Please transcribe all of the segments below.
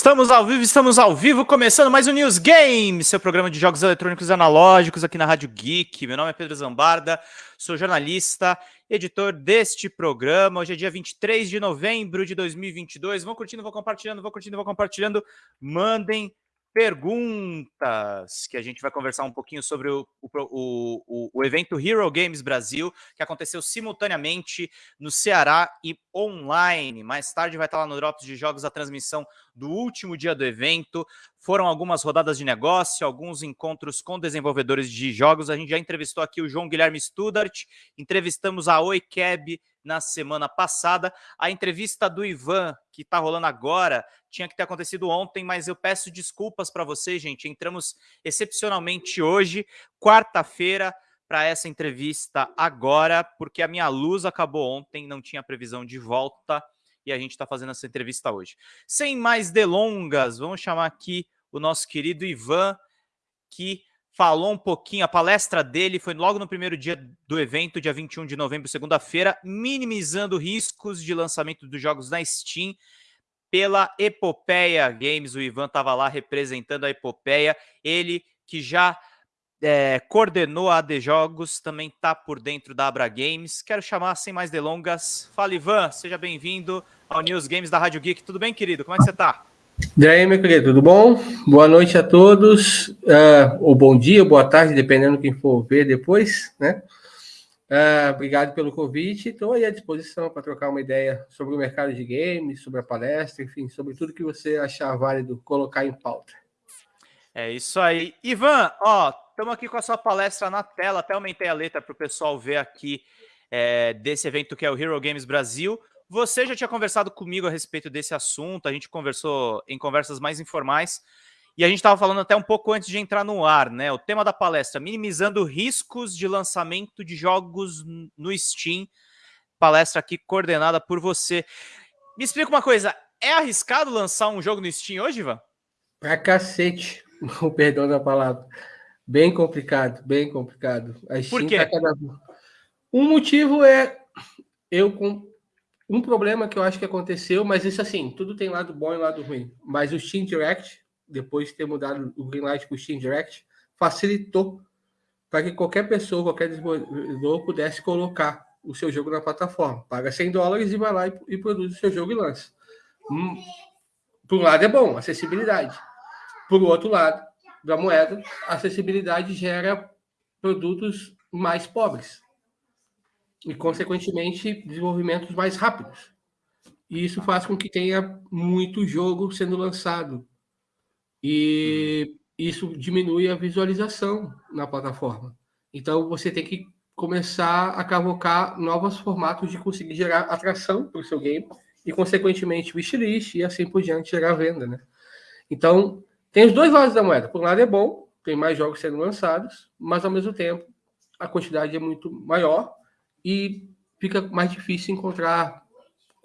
Estamos ao vivo, estamos ao vivo, começando mais um News Game, seu programa de jogos eletrônicos analógicos aqui na Rádio Geek. Meu nome é Pedro Zambarda, sou jornalista, editor deste programa. Hoje é dia 23 de novembro de 2022. Vão curtindo, vão compartilhando, vão curtindo, vão compartilhando. Mandem perguntas, que a gente vai conversar um pouquinho sobre o, o, o, o, evento Hero Games Brasil, que aconteceu simultaneamente no Ceará e online. Mais tarde vai estar lá no Drops de Jogos a transmissão do último dia do evento. Foram algumas rodadas de negócio, alguns encontros com desenvolvedores de jogos. A gente já entrevistou aqui o João Guilherme Studart, entrevistamos a Oi Cab na semana passada. A entrevista do Ivan, que está rolando agora, tinha que ter acontecido ontem, mas eu peço desculpas para vocês, gente. Entramos excepcionalmente hoje, quarta-feira, para essa entrevista agora, porque a minha luz acabou ontem, não tinha previsão de volta e a gente está fazendo essa entrevista hoje. Sem mais delongas, vamos chamar aqui o nosso querido Ivan, que falou um pouquinho, a palestra dele foi logo no primeiro dia do evento, dia 21 de novembro, segunda-feira, minimizando riscos de lançamento dos jogos na Steam pela Epopeia Games. O Ivan estava lá representando a Epopeia, ele que já é, coordenou a AD Jogos, também está por dentro da Abra Games. Quero chamar, sem mais delongas, fala Ivan, seja bem-vindo ao News Games da Rádio Geek. Tudo bem, querido? Como é que você está? E aí, meu querido, tudo bom? Boa noite a todos, uh, ou bom dia, boa tarde, dependendo quem for ver depois, né? Uh, obrigado pelo convite, estou aí à disposição para trocar uma ideia sobre o mercado de games, sobre a palestra, enfim, sobre tudo que você achar válido colocar em pauta. É isso aí. Ivan, ó, estamos aqui com a sua palestra na tela, até aumentei a letra para o pessoal ver aqui é, desse evento que é o Hero Games Brasil. Você já tinha conversado comigo a respeito desse assunto, a gente conversou em conversas mais informais, e a gente estava falando até um pouco antes de entrar no ar, né? O tema da palestra, minimizando riscos de lançamento de jogos no Steam. Palestra aqui coordenada por você. Me explica uma coisa, é arriscado lançar um jogo no Steam hoje, Ivan? Pra cacete, o perdão da palavra. Bem complicado, bem complicado. A Steam Por quê? Tá cada... Um motivo é eu um problema que eu acho que aconteceu, mas isso assim, tudo tem lado bom e lado ruim. Mas o Steam Direct, depois de ter mudado o Greenlight para o Steam Direct, facilitou para que qualquer pessoa, qualquer desenvolvedor pudesse colocar o seu jogo na plataforma. Paga 100 dólares e vai lá e, e produz o seu jogo e lança. Hum, por um lado é bom, acessibilidade. Por outro lado da moeda, acessibilidade gera produtos mais pobres e, consequentemente, desenvolvimentos mais rápidos. E isso faz com que tenha muito jogo sendo lançado. E isso diminui a visualização na plataforma. Então, você tem que começar a cavocar novos formatos de conseguir gerar atração para o seu game e, consequentemente, wishlist e assim por diante, gerar venda, né? Então, tem os dois lados da moeda. Por um lado é bom, tem mais jogos sendo lançados, mas, ao mesmo tempo, a quantidade é muito maior e fica mais difícil encontrar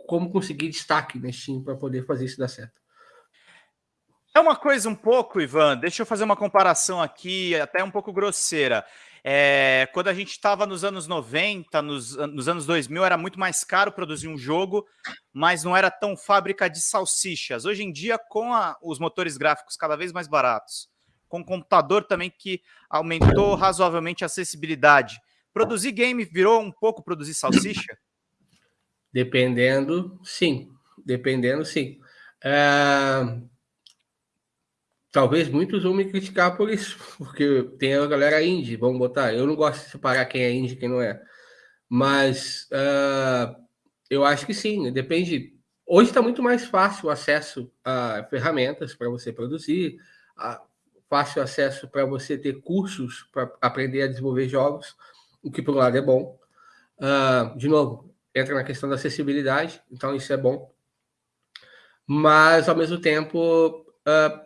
como conseguir destaque na Steam para poder fazer isso dar certo. É uma coisa um pouco, Ivan, deixa eu fazer uma comparação aqui, até um pouco grosseira. É, quando a gente estava nos anos 90, nos, nos, anos 2000, era muito mais caro produzir um jogo, mas não era tão fábrica de salsichas. Hoje em dia, com a, os motores gráficos cada vez mais baratos, com o computador também que aumentou razoavelmente a acessibilidade, Produzir game virou um pouco produzir salsicha? Dependendo, sim. Dependendo, sim. É... Talvez muitos vão me criticar por isso, porque tem a galera indie, vamos botar. Eu não gosto de separar quem é indie e quem não é. Mas uh, eu acho que sim, depende. Hoje está muito mais fácil o acesso a ferramentas para você produzir, fácil acesso para você ter cursos para aprender a desenvolver jogos o que por um lado é bom. Uh, de novo, entra na questão da acessibilidade, então isso é bom. Mas, ao mesmo tempo, uh,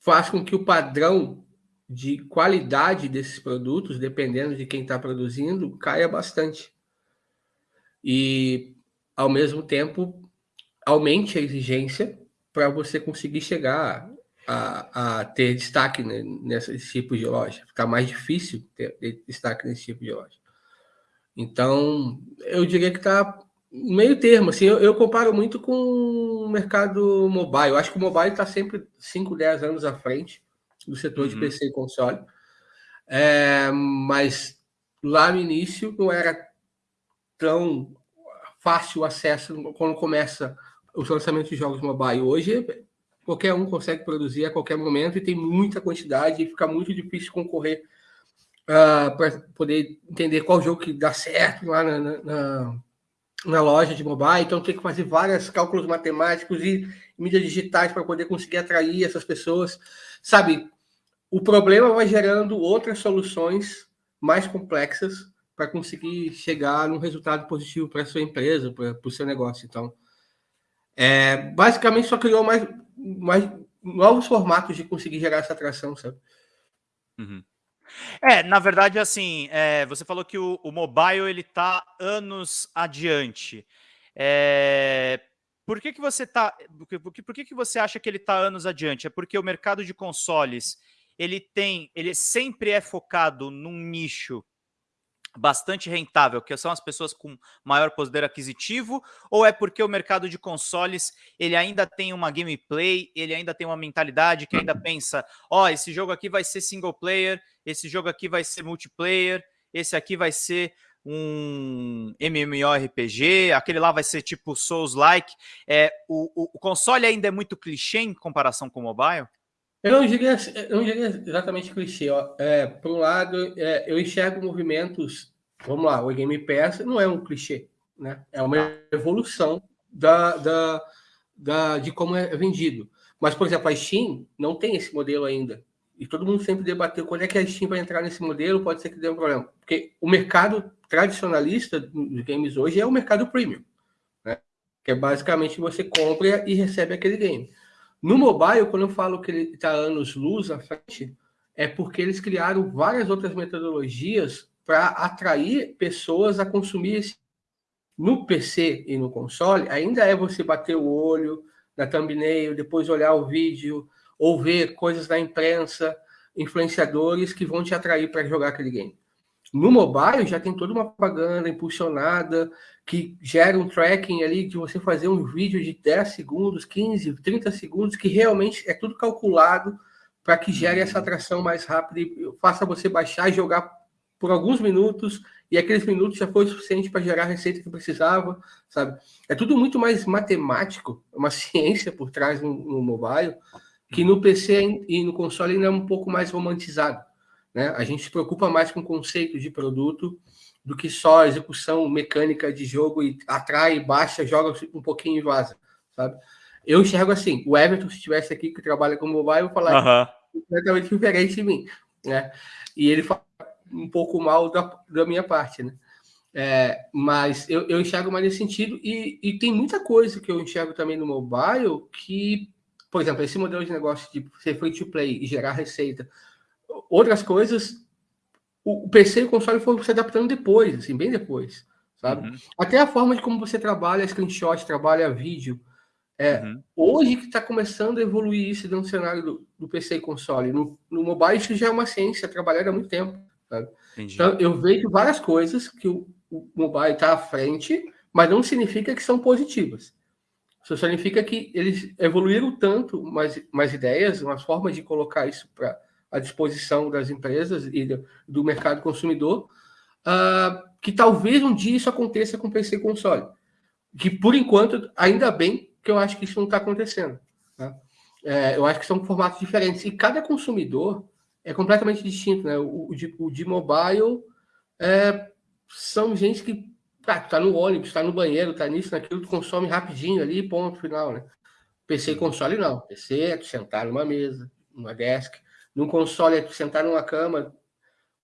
faz com que o padrão de qualidade desses produtos, dependendo de quem está produzindo, caia bastante. E, ao mesmo tempo, aumente a exigência para você conseguir chegar a, a ter destaque né, nesse tipo de loja. Fica mais difícil ter, ter, destaque nesse tipo de loja. Então, eu diria que está meio termo, assim, eu, eu, comparo muito com o mercado mobile. Eu acho que o mobile está sempre 5, 10 anos à frente do setor uhum. de PC e console. É, mas lá no início não era tão fácil o acesso quando começa os lançamentos de jogos mobile. Hoje, qualquer um consegue produzir a qualquer momento e tem muita quantidade e fica muito difícil concorrer uh, para poder entender qual jogo que dá certo lá na, na, na, loja de mobile. Então, tem que fazer vários cálculos matemáticos e mídias digitais para poder conseguir atrair essas pessoas. Sabe, o problema vai gerando outras soluções mais complexas para conseguir chegar num resultado positivo para sua empresa, para o seu negócio. Então, é, basicamente só criou mais, mais novos formatos de conseguir gerar essa atração, sabe? Uhum. É, na verdade, assim, é, você falou que o, o mobile ele está anos adiante. É, por que, que você tá. Por que, por que, que você acha que ele está anos adiante? É porque o mercado de consoles ele tem, ele sempre é focado num nicho bastante rentável, que são as pessoas com maior poder aquisitivo, ou é porque o mercado de consoles ele ainda tem uma gameplay, ele ainda tem uma mentalidade que ainda pensa, ó, oh, esse jogo aqui vai ser single player, esse jogo aqui vai ser multiplayer, esse aqui vai ser um MMORPG, aquele lá vai ser tipo Souls-like. É, o, o, o console ainda é muito clichê em comparação com o mobile? Eu não diria, eu não diria exatamente clichê. Ó. É, por um lado, é, eu enxergo movimentos. Vamos lá, o Game Pass não é um clichê, né? É uma evolução da, da, da, de como é vendido. Mas, por exemplo, a Steam não tem esse modelo ainda. E todo mundo sempre debateu quando é que a Steam vai entrar nesse modelo, pode ser que dê um problema. Porque o mercado tradicionalista dos games hoje é o mercado premium. Né? Que é basicamente você compra e recebe aquele game. No mobile, quando eu falo que ele está anos luz à frente, é porque eles criaram várias outras metodologias para atrair pessoas a consumir esse. No PC e no console, ainda é você bater o olho na thumbnail, depois olhar o vídeo, ou ver coisas da imprensa, influenciadores que vão te atrair para jogar aquele game. No mobile já tem toda uma propaganda impulsionada que gera um tracking ali de você fazer um vídeo de 10 segundos, 15, 30 segundos, que realmente é tudo calculado para que gere essa atração mais rápida e faça você baixar e jogar por alguns minutos, e aqueles minutos já foi suficiente para gerar a receita que precisava, sabe? É tudo muito mais matemático, uma ciência por trás no, no mobile, que no PC e no console ainda é um pouco mais romantizado. Né? A gente se preocupa mais com o conceito de produto do que só execução mecânica de jogo e atrai, baixa, joga um pouquinho e vaza, sabe? Eu enxergo assim, o Everton, se estivesse aqui, que trabalha com mobile, eu falar completamente diferente de mim, né? E ele fala um pouco mal da, da minha parte, né? É, mas eu, eu enxergo mais nesse sentido e, e tem muita coisa que eu enxergo também no mobile que, por exemplo, esse modelo de negócio de ser free to play e gerar receita outras coisas, o PC e o console foram se adaptando depois, assim, bem depois, sabe? Uhum. Até a forma de como você trabalha screenshot, trabalha vídeo. É, uhum. Hoje que está começando a evoluir isso dentro do cenário do, do PC e console. No, no, mobile isso já é uma ciência, trabalhada há muito tempo. Sabe? Então eu vejo várias coisas que o, o mobile está à frente, mas não significa que são positivas. Isso significa que eles evoluíram tanto mais, mais ideias, umas formas de colocar isso para à disposição das empresas e do, do mercado consumidor, uh, que talvez um dia isso aconteça com PC console. Que, por enquanto, ainda bem que eu acho que isso não está acontecendo. Tá? É, eu acho que são formatos diferentes. E cada consumidor é completamente distinto. Né? O, o, de, o de mobile é, são gente que está no ônibus, está no banheiro, está nisso, naquilo, tu consome rapidinho ali, ponto final. Né? PC e console não. PC é sentar numa mesa, numa desk, num console, é sentar numa cama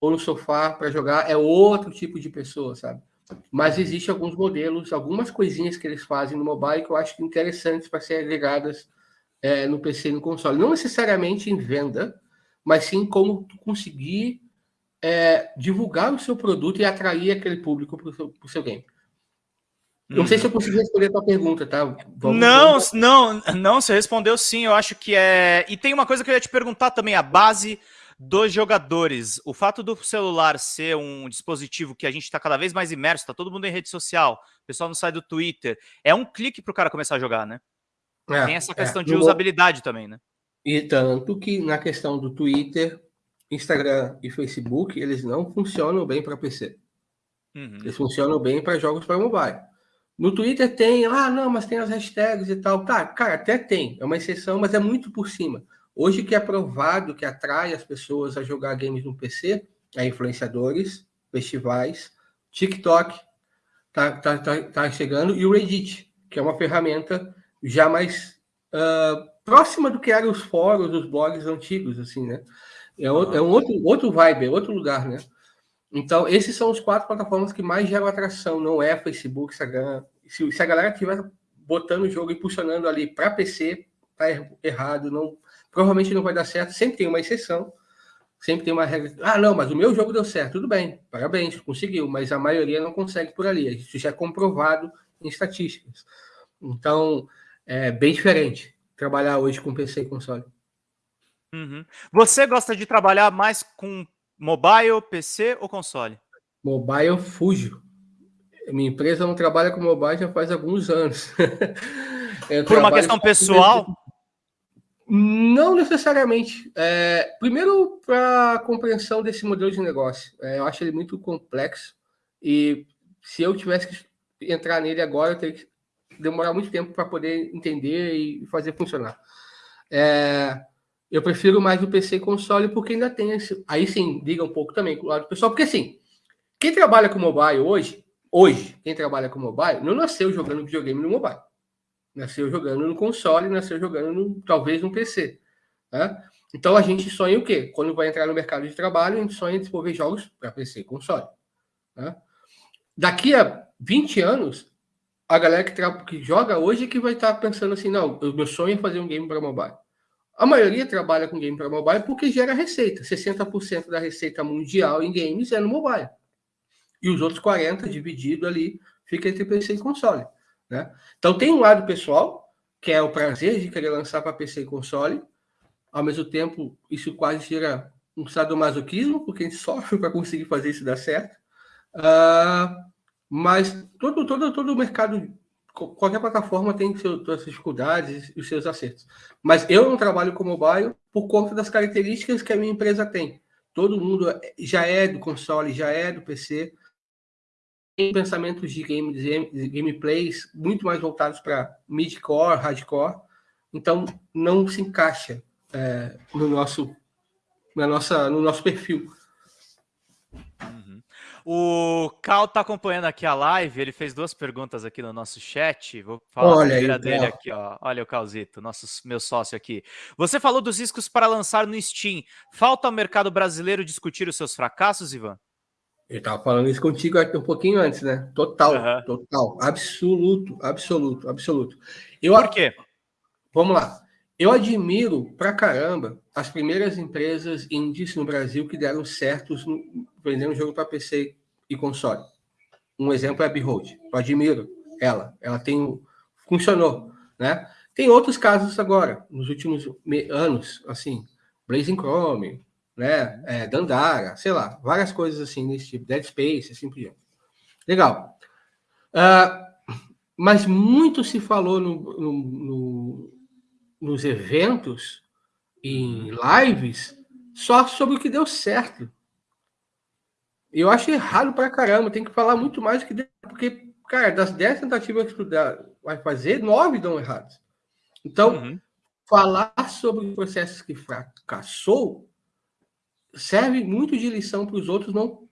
ou no sofá para jogar, é outro tipo de pessoa, sabe? Mas existe alguns modelos, algumas coisinhas que eles fazem no mobile que eu acho interessantes para serem ligadas é, no PC e no console. Não necessariamente em venda, mas sim como conseguir é, divulgar o seu produto e atrair aquele público para o seu, seu game. Não sei se eu uhum. consegui responder a tua pergunta, tá? Vamos não, não, não, você respondeu sim, eu acho que é... E tem uma coisa que eu ia te perguntar também, a base dos jogadores. O fato do celular ser um dispositivo que a gente está cada vez mais imerso, está todo mundo em rede social, o pessoal não sai do Twitter, é um clique para o cara começar a jogar, né? É, Tem essa é. questão é. de usabilidade também, né? E tanto que na questão do Twitter, Instagram e Facebook, eles não funcionam bem para PC. Uhum. Eles funcionam bem para jogos para mobile. No Twitter tem, ah, não, mas tem as hashtags e tal. Tá, cara, até tem, é uma exceção, mas é muito por cima. Hoje que é provado que atrai as pessoas a jogar games no PC é influenciadores, festivais, TikTok tá, tá, tá, tá chegando e o Reddit, que é uma ferramenta já mais uh, próxima do que eram os fóruns, os blogs antigos, assim, né? É, é um outro, outro vibe, é outro lugar, né? Então, esses são os quatro plataformas que mais geram atração, não é Facebook, Instagram. Se, se a galera estiver botando o jogo e impulsionando ali para PC, tá er, errado, não, provavelmente não vai dar certo. Sempre tem uma exceção, sempre tem uma regra. Ah, não, mas o meu jogo deu certo. Tudo bem, parabéns, conseguiu, mas a maioria não consegue por ali. Isso já é comprovado em estatísticas. Então, é bem diferente trabalhar hoje com PC e console. Uhum. Você gosta de trabalhar mais com mobile, PC ou console? Mobile, fujo. Minha empresa não trabalha com mobile já faz alguns anos. Por uma questão pessoal? Não necessariamente. É, primeiro, para compreensão desse modelo de negócio. É, eu acho ele muito complexo e se eu tivesse que entrar nele agora, eu teria que demorar muito tempo para poder entender e fazer funcionar. É, eu prefiro mais o PC console porque ainda tem esse. Aí sim, diga um pouco também com o lado pessoal, porque assim, quem trabalha com mobile hoje, hoje, quem trabalha com mobile, não nasceu jogando videogame no mobile. Nasceu jogando no console, nasceu jogando no, talvez no PC. Né? Então a gente sonha o quê? Quando vai entrar no mercado de trabalho, a gente sonha em desenvolver jogos para PC e console. Né? Daqui a 20 anos, a galera que, que joga hoje é que vai estar tá pensando assim, não, o meu sonho é fazer um game para mobile. A maioria trabalha com game para mobile porque gera receita. 60% da receita mundial em games é no mobile. E os outros 40% dividido ali fica entre PC e console. Né? Então tem um lado pessoal, que é o prazer de querer lançar para PC e console. Ao mesmo tempo, isso quase gera um sadomasoquismo, porque a gente sofre para conseguir fazer isso dar certo. Uh, mas todo, todo, todo o mercado qualquer plataforma tem suas dificuldades e os seus acertos. Mas eu não trabalho com mobile por conta das características que a minha empresa tem. Todo mundo já é do console, já é do PC. Tem pensamentos de, game, de gameplays muito mais voltados para mid-core, hardcore. Então, não se encaixa é, no, nosso, na nossa, no nosso perfil. O Cal tá acompanhando aqui a live, ele fez duas perguntas aqui no nosso chat. Vou falar Olha a primeira aí, dele aqui, ó. Olha o Calzito, nosso meu sócio aqui. Você falou dos riscos para lançar no Steam. Falta ao mercado brasileiro discutir os seus fracassos, Ivan? Eu tava falando isso contigo um pouquinho antes, né? Total, uhum. total, absoluto, absoluto, absoluto. Eu, Por quê? Vamos lá. Eu admiro pra caramba as primeiras empresas indies no Brasil que deram certos no, vendendo jogo para PC e console. Um exemplo é a Behold. Eu admiro ela. Ela tem funcionou, né? Tem outros casos agora, nos últimos anos, assim, Blazing Chrome, né? É, Dandara, sei lá, várias coisas assim nesse tipo, Dead Space, assim por diante. Legal. Uh, mas muito se falou no, no, no nos eventos, em lives, só sobre o que deu certo. Eu acho errado pra caramba, tem que falar muito mais do que deu, porque, cara, das 10 tentativas que tu vai fazer, nove dão errados. Então, uhum. falar sobre processos que fracassou serve muito de lição para os outros não,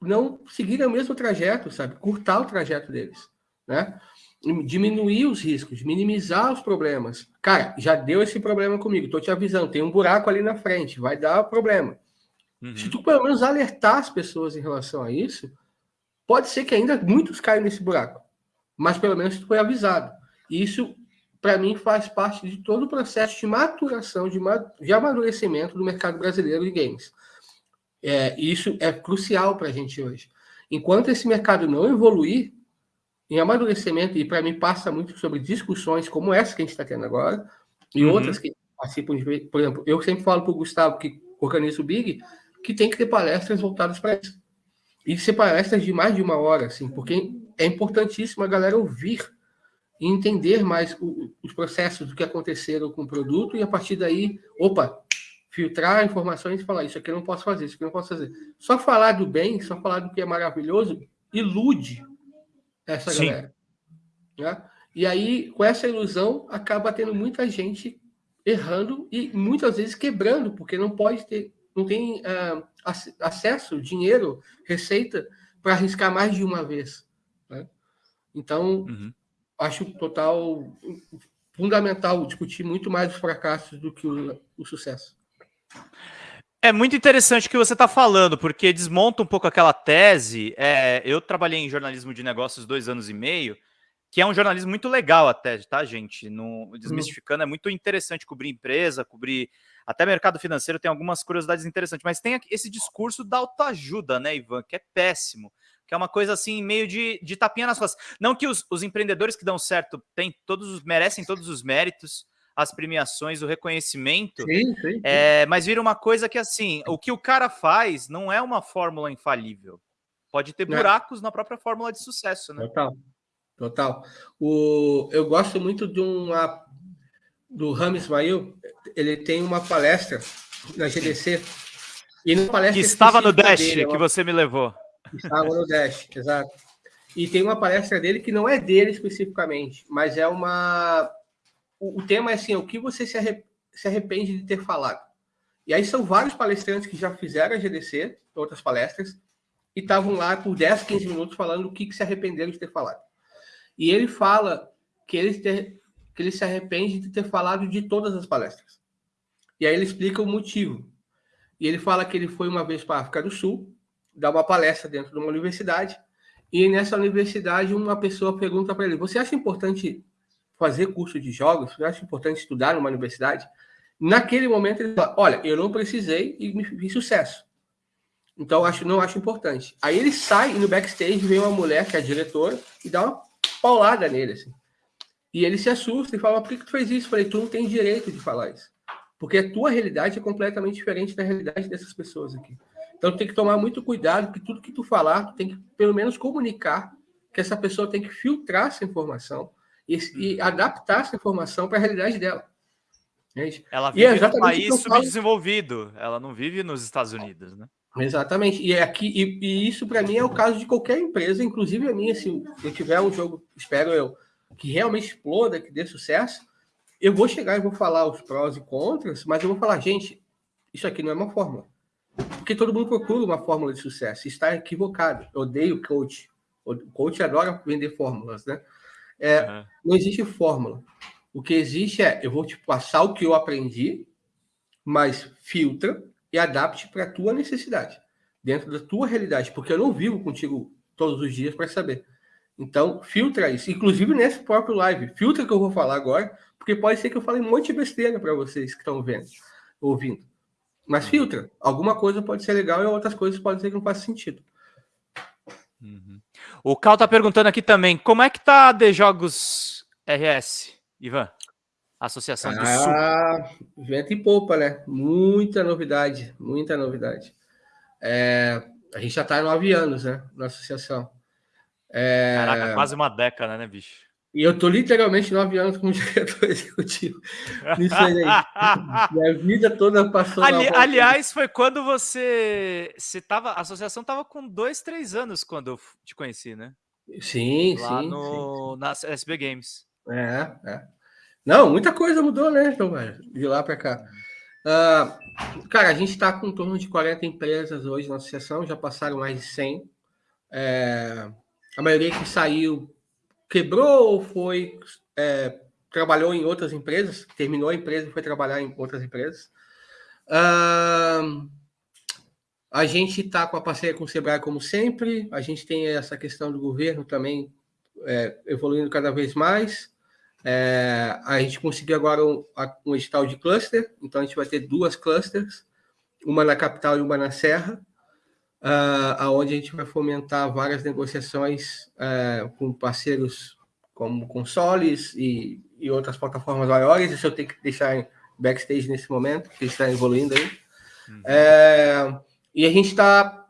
não seguirem o mesmo trajeto, sabe? Curtar o trajeto deles, né? Diminuir os riscos, minimizar os problemas. Cara, já deu esse problema comigo, tô te avisando, tem um buraco ali na frente, vai dar problema. Uhum. Se tu pelo menos alertar as pessoas em relação a isso, pode ser que ainda muitos caiam nesse buraco, mas pelo menos tu foi avisado. Isso, para mim, faz parte de todo o processo de maturação, de, de amadurecimento do mercado brasileiro de games. É, isso é crucial para a gente hoje. Enquanto esse mercado não evoluir, em amadurecimento, e para mim passa muito sobre discussões como essa que a gente está tendo agora, e uhum. outras que participam de. Por exemplo, eu sempre falo para o Gustavo que organiza o Big, que tem que ter palestras voltadas para isso. E ser palestras de mais de uma hora, assim, porque é importantíssimo a galera ouvir e entender mais o, os processos do que aconteceram com o produto e a partir daí, opa, filtrar informações e falar isso aqui eu não posso fazer, isso aqui eu não posso fazer. Só falar do bem, só falar do que é maravilhoso, ilude essa Sim. galera. Né? E aí, com essa ilusão, acaba tendo muita gente errando e muitas vezes quebrando, porque não pode ter não tem uh, acesso, dinheiro, receita para arriscar mais de uma vez. Né? Então, uhum. acho total fundamental discutir muito mais os fracassos do que o, o sucesso. É muito interessante o que você está falando, porque desmonta um pouco aquela tese. É, eu trabalhei em jornalismo de negócios dois anos e meio, que é um jornalismo muito legal até, tá, gente? No, desmistificando, é muito interessante cobrir empresa, cobrir até mercado financeiro tem algumas curiosidades interessantes, mas tem esse discurso da autoajuda, né, Ivan, que é péssimo, que é uma coisa assim, meio de, de tapinha nas costas. Não que os, os empreendedores que dão certo têm todos merecem todos os méritos, as premiações, o reconhecimento, sim, sim, sim. É, mas vira uma coisa que assim, o que o cara faz não é uma fórmula infalível. Pode ter buracos é. na própria fórmula de sucesso, né? Total. Total. O, eu gosto muito de uma do Rami Ismail, ele tem uma palestra na GDC. E na palestra que estava no Dash, dele, é que você me levou. Estava no Dash, exato. E tem uma palestra dele que não é dele especificamente, mas é uma. O, o tema é assim: o que você se, se arrepende de ter falado? E aí são vários palestrantes que já fizeram a GDC, outras palestras, e estavam lá por 10, 15 minutos falando o que, que se arrependeram de ter falado. E ele fala que eles ter, que ele se arrepende de ter falado de todas as palestras. E aí ele explica o motivo. E ele fala que ele foi uma vez para a África do Sul, dar uma palestra dentro de uma universidade, e nessa universidade uma pessoa pergunta para ele: Você acha importante fazer curso de jogos? Você acha importante estudar numa universidade? Naquele momento ele fala: Olha, eu não precisei e me fiz sucesso. Então acho não acho importante. Aí ele sai e no backstage vem uma mulher que é a diretora e dá uma paulada nele assim. E ele se assusta e fala: por que, que tu fez isso? Eu falei: tu não tem direito de falar isso. Porque a tua realidade é completamente diferente da realidade dessas pessoas aqui. Então tu tem que tomar muito cuidado, que tudo que tu falar, tu tem que pelo menos comunicar que essa pessoa tem que filtrar essa informação e, e adaptar essa informação para a realidade dela. Gente, ela vive é num país subdesenvolvido, ela não vive nos Estados Unidos, né? Exatamente. E, é aqui, e, e isso para mim é o caso de qualquer empresa, inclusive a minha, se eu tiver um jogo, espero eu, que realmente exploda, que dê sucesso, eu vou chegar e vou falar os prós e contras, mas eu vou falar, gente, isso aqui não é uma fórmula. Porque todo mundo procura uma fórmula de sucesso. Está equivocado. Eu odeio coach. O coach adora vender fórmulas, né? É, uhum. Não existe fórmula. O que existe é, eu vou te passar o que eu aprendi, mas filtra e adapte para a tua necessidade, dentro da tua realidade, porque eu não vivo contigo todos os dias para saber. Então, filtra isso. Inclusive nesse próprio live. Filtra o que eu vou falar agora, porque pode ser que eu fale um monte de besteira para vocês que estão vendo, ouvindo. Mas uhum. filtra. Alguma coisa pode ser legal e outras coisas podem ser que não faça sentido. Uhum. O Cal tá perguntando aqui também, como é que tá a De Jogos RS, Ivan? Associação ah, Sul. Vento e popa, né? Muita novidade, muita novidade. É, a gente já está nove anos, né? Na associação. É... Caraca, quase uma década, né, bicho? E eu tô literalmente nove anos como diretor executivo. Nisso aí. Minha vida toda passou. Ali, aliás, foi quando você. Você tava. A associação tava com dois, três anos quando eu te conheci, né? Sim, Lá sim. No, sim. Na SB Games. É, é. Não, muita coisa mudou, né, então, velho? De lá para cá. Uh, cara, a gente está com em torno de 40 empresas hoje na associação, já passaram mais de 100. É, a maioria que saiu quebrou ou foi é, trabalhou em outras empresas, terminou a empresa e foi trabalhar em outras empresas. Uh, a gente está com a parceria com o Sebrae como sempre, a gente tem essa questão do governo também é, evoluindo cada vez mais. É, a gente conseguiu agora um, um edital de cluster, então a gente vai ter duas clusters, uma na capital e uma na serra uh, aonde a gente vai fomentar várias negociações uh, com parceiros como consoles e, e outras plataformas maiores. Isso eu tenho que deixar em backstage nesse momento, que está evoluindo aí. Uhum. É, e a gente está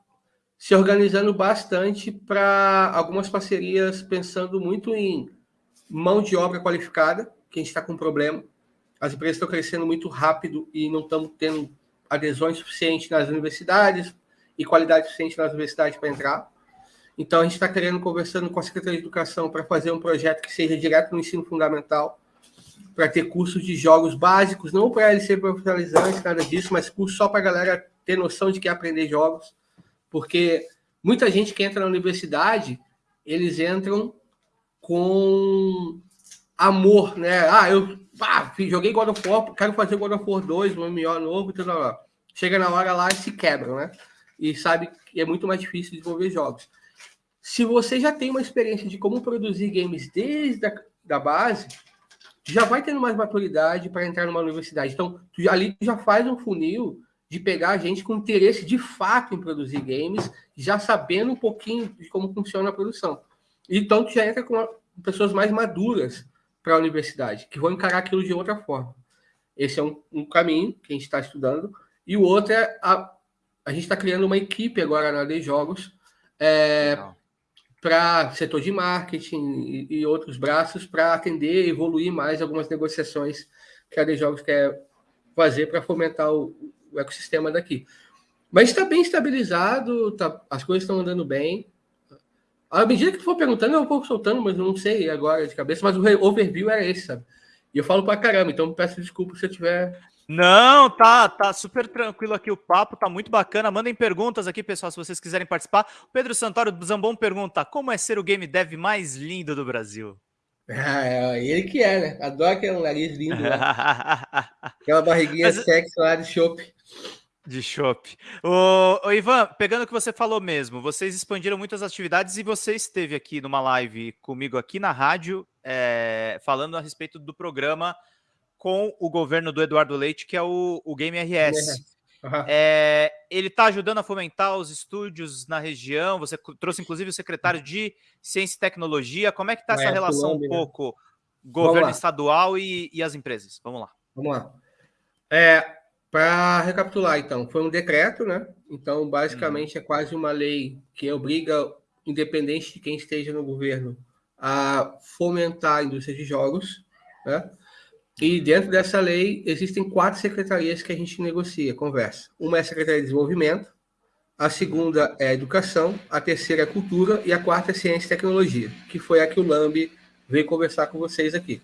se organizando bastante para algumas parcerias, pensando muito em mão de obra qualificada, que a gente está com problema. As empresas estão crescendo muito rápido e não estamos tendo adesões suficientes nas universidades e qualidade suficiente nas universidades para entrar. Então, a gente está querendo, conversando com a Secretaria de Educação para fazer um projeto que seja direto no ensino fundamental, para ter cursos de jogos básicos, não para ele ser profissionalizante, nada disso, mas curso só para a galera ter noção de que é aprender jogos. Porque muita gente que entra na universidade, eles entram com amor, né? Ah, eu joguei God of War, quero fazer God of War 2, um MMO novo, tudo lá. Chega na hora lá e se quebram, né? E sabe que é muito mais difícil desenvolver jogos. Se você já tem uma experiência de como produzir games desde a da base, já vai tendo mais maturidade para entrar numa universidade. Então, tu, ali já faz um funil de pegar gente com interesse de fato em produzir games, já sabendo um pouquinho de como funciona a produção. Então, tu já entra com pessoas mais maduras para a universidade, que vão encarar aquilo de outra forma. Esse é um, um caminho que a gente está estudando. E o outro é a, a gente está criando uma equipe agora na de Jogos é, para setor de marketing e, e outros braços para atender e evoluir mais algumas negociações que a de Jogos quer fazer para fomentar o, o, ecossistema daqui. Mas está bem estabilizado, tá, as coisas estão andando bem. À medida que tu for perguntando, eu vou soltando, mas eu não sei agora de cabeça, mas o overview era esse, sabe? E eu falo para caramba, então peço desculpa se eu tiver não, tá, tá super tranquilo aqui o papo, tá muito bacana. Mandem perguntas aqui, pessoal, se vocês quiserem participar. O Pedro Santoro do Zambon pergunta: como é ser o game dev mais lindo do Brasil? Ah, é ele que é, né? Adoro aquele nariz lindo. Né? Aquela barriguinha Mas... sexy lá de chopp. De chopp. Ô, ô, Ivan, pegando o que você falou mesmo, vocês expandiram muitas atividades e você esteve aqui numa live comigo aqui na rádio, é, falando a respeito do programa com o governo do Eduardo Leite, que é o, o Game RS. Uhum. É, ele está ajudando a fomentar os estúdios na região. Você trouxe, inclusive, o secretário de Ciência e Tecnologia. Como é que está essa relação um pouco governo estadual e, e, as empresas? Vamos lá. Vamos lá. É, Para recapitular, então, foi um decreto, né? Então, basicamente, hum. é quase uma lei que obriga, independente de quem esteja no governo, a fomentar a indústria de jogos, né? E dentro dessa lei, existem quatro secretarias que a gente negocia, conversa. Uma é a Secretaria de Desenvolvimento, a segunda é a Educação, a terceira é a Cultura e a quarta é Ciência e Tecnologia, que foi a que o Lambi veio conversar com vocês aqui.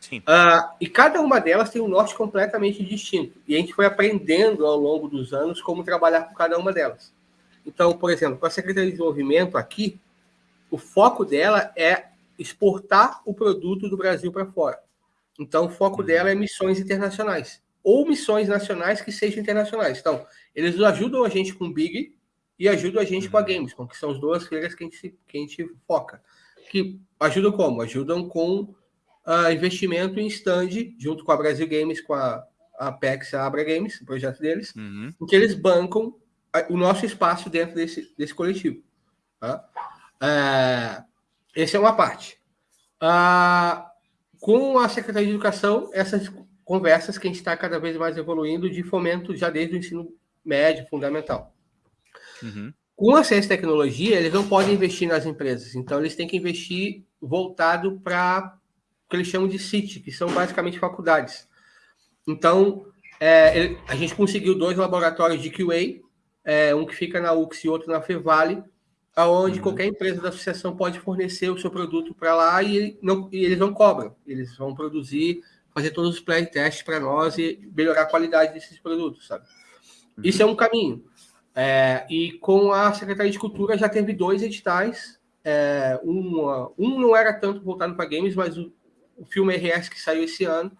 Sim. Uh, e cada uma delas tem um norte completamente distinto. E a gente foi aprendendo ao longo dos anos como trabalhar com cada uma delas. Então, por exemplo, com a Secretaria de Desenvolvimento aqui, o foco dela é exportar o produto do Brasil para fora. Então, o foco uhum. dela é missões internacionais ou missões nacionais que sejam internacionais. Então, eles ajudam a gente com o Big e ajudam a gente com a uhum. Gamescom, que são as duas feiras que a gente, que a gente foca. Que ajudam como? Ajudam com uh, investimento em stand, junto com a Brasil Games, com a, a Apex, a Abra Games, o projeto deles, uhum. em que eles bancam o nosso espaço dentro desse, desse coletivo. Tá? Uh, essa é uma parte. Uh, com a Secretaria de Educação, essas conversas que a gente está cada vez mais evoluindo de fomento já desde o ensino médio, fundamental. Uhum. Com a ciência e tecnologia, eles não podem investir nas empresas, então eles têm que investir voltado para o que eles chamam de CIT, que são basicamente faculdades. Então, é, a gente conseguiu dois laboratórios de QA, é, um que fica na UX e outro na Fevale, aonde uhum. qualquer empresa da associação pode fornecer o seu produto para lá e, não, e eles não cobram. Eles vão produzir, fazer todos os play-tests para nós e melhorar a qualidade desses produtos, sabe? Uhum. Isso é um caminho. É, e com a Secretaria de Cultura já teve dois editais. É, um, um não era tanto voltado para games, mas o, o filme RS que saiu esse ano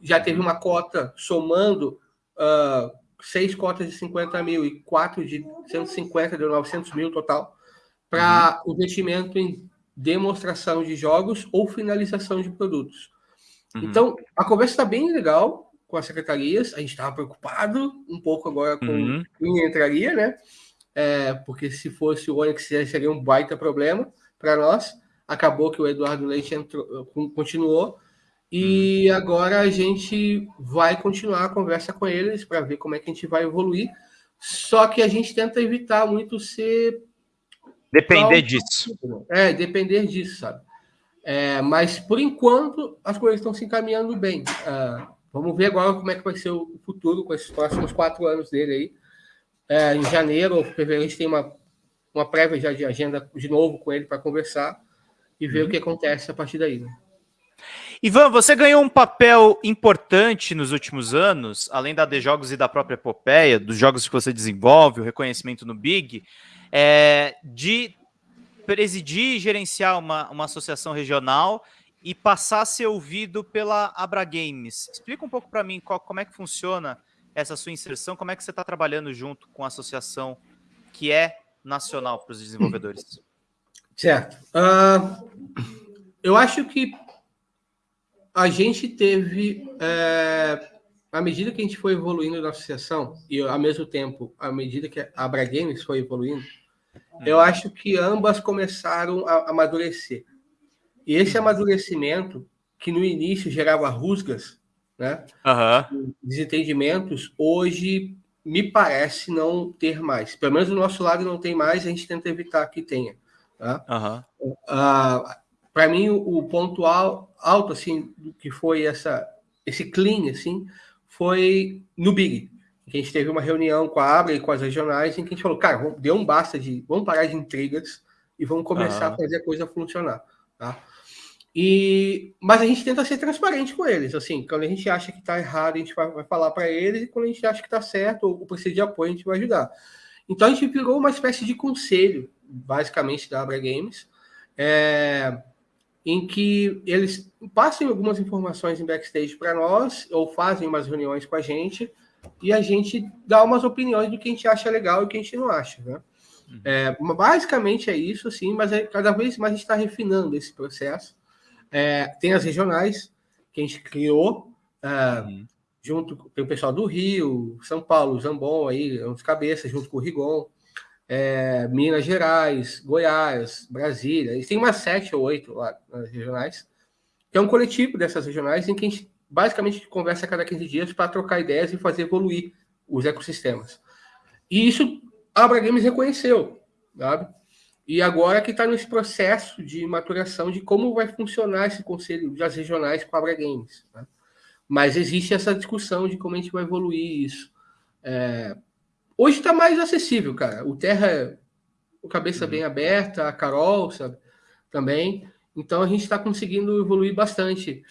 já teve uma cota somando uh, seis cotas de 50 mil e quatro de 150, deu 900 mil total para uhum. investimento em demonstração de jogos ou finalização de produtos. Uhum. Então, a conversa está bem legal com as secretarias. A gente estava preocupado um pouco agora com uhum. quem entraria, né? É, porque se fosse o Onix seria um baita problema para nós. Acabou que o Eduardo Leite entrou, continuou. E uhum. agora a gente vai continuar a conversa com eles para ver como é que a gente vai evoluir. Só que a gente tenta evitar muito ser. Depender disso. É, depender disso, sabe? É, mas por enquanto as coisas estão se encaminhando bem. Uh, vamos ver agora como é que vai ser o futuro com esses próximos quatro anos dele aí. É, em janeiro ou fevereiro a gente tem uma, uma prévia já de agenda de novo com ele para conversar e ver uhum. o que acontece a partir daí. Né? Ivan, você ganhou um papel importante nos últimos anos, além da de jogos e da própria epopeia, dos jogos que você desenvolve, o reconhecimento no Big, é, de presidir e gerenciar uma, uma associação regional e passar a ser ouvido pela Abra Games. Explica um pouco para mim qual, como é que funciona essa sua inserção, como é que você está trabalhando junto com a associação que é nacional para os desenvolvedores. Certo. Uh, eu acho que a gente teve, é, à medida que a gente foi evoluindo na associação, e ao mesmo tempo, à medida que a Abra Games foi evoluindo, eu acho que ambas começaram a amadurecer. E esse amadurecimento, que no início gerava rusgas, né? Uhum. Desentendimentos, hoje me parece não ter mais. Pelo menos do nosso lado não tem mais, a gente tenta evitar que tenha. Tá? Uhum. Uh, Para mim, o, o, ponto alto, assim, que foi essa, esse clean, assim, foi no Big. Que a gente teve uma reunião com a Abra e com as regionais, em que a gente falou, cara, deu um basta de. Vamos parar de intrigas e vamos começar uhum. a fazer a coisa funcionar. Tá? E, mas a gente tenta ser transparente com eles. Assim, quando a gente acha que está errado, a gente vai, vai falar para eles, e quando a gente acha que está certo ou precisa de apoio, a gente vai ajudar. Então a gente virou uma espécie de conselho, basicamente, da Abra Games, é, em que eles passam algumas informações em backstage para nós, ou fazem umas reuniões com a gente, e a gente dá umas opiniões do que a gente acha legal e o que a gente não acha. Né? Uhum. É, basicamente é isso, sim, mas é, cada vez mais a gente está refinando esse processo. É, tem as regionais, que a gente criou, é, uhum. junto com o pessoal do Rio, São Paulo, Zambon, aí, é uns cabeças, junto com o Rigon, é, Minas Gerais, Goiás, Brasília, e tem umas sete ou oito lá nas regionais, que é um coletivo dessas regionais em que a gente basicamente conversa a cada 15 dias para trocar ideias e fazer evoluir os ecossistemas. E isso a Abra Games reconheceu, sabe? E agora que está nesse processo de maturação de como vai funcionar esse conselho das regionais com a Abra Games. Né? Mas existe essa discussão de como a gente vai evoluir isso. É... Hoje está mais acessível, cara. O Terra, o cabeça uhum. bem aberta, a Carol, sabe? Também. Então a gente está conseguindo evoluir bastante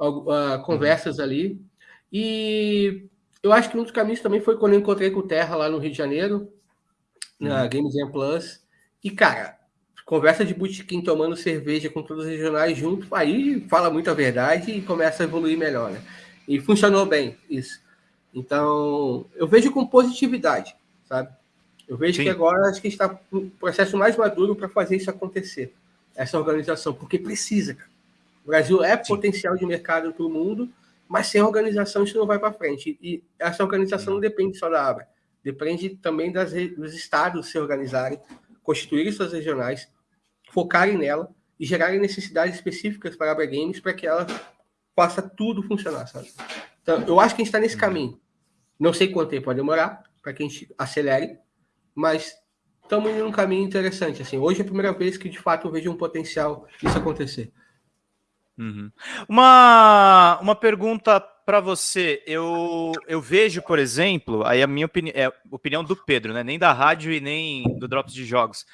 uh, conversas uhum. ali. E eu acho que um dos caminhos também foi quando eu encontrei com o Terra lá no Rio de Janeiro, na uhum. Games Plus e, cara, conversa de botequim tomando cerveja com todos os regionais junto, aí fala muita verdade e começa a evoluir melhor, né? E funcionou bem isso. Então, eu vejo com positividade, sabe? Eu vejo Sim. que agora acho que está no processo mais maduro para fazer isso acontecer, essa organização, porque precisa. Cara. O Brasil é Sim. potencial de mercado para o mundo, mas sem organização isso não vai para frente. E essa organização não depende só da ABRA, depende também das, dos estados se organizarem, constituírem suas regionais, focarem nela e gerarem necessidades específicas para a Abra Games para que ela faça tudo funcionar, sabe? Então, eu acho que a gente está nesse caminho. Não sei quanto tempo vai demorar para que a gente acelere, mas estamos indo num caminho interessante. Assim, hoje é a primeira vez que de fato eu vejo um potencial disso acontecer. Uhum. Uma, uma pergunta para você. Eu, eu vejo, por exemplo, aí a minha opinião é opinião do Pedro, né? Nem da rádio e nem do Drops de Jogos.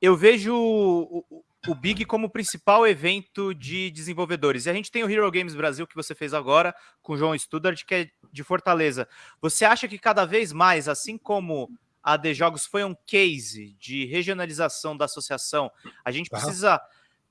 Eu vejo o, o Big como principal evento de desenvolvedores. E a gente tem o Hero Games Brasil, que você fez agora, com o João Studart, que é de Fortaleza. Você acha que cada vez mais, assim como a de Jogos foi um case de regionalização da associação, a gente precisa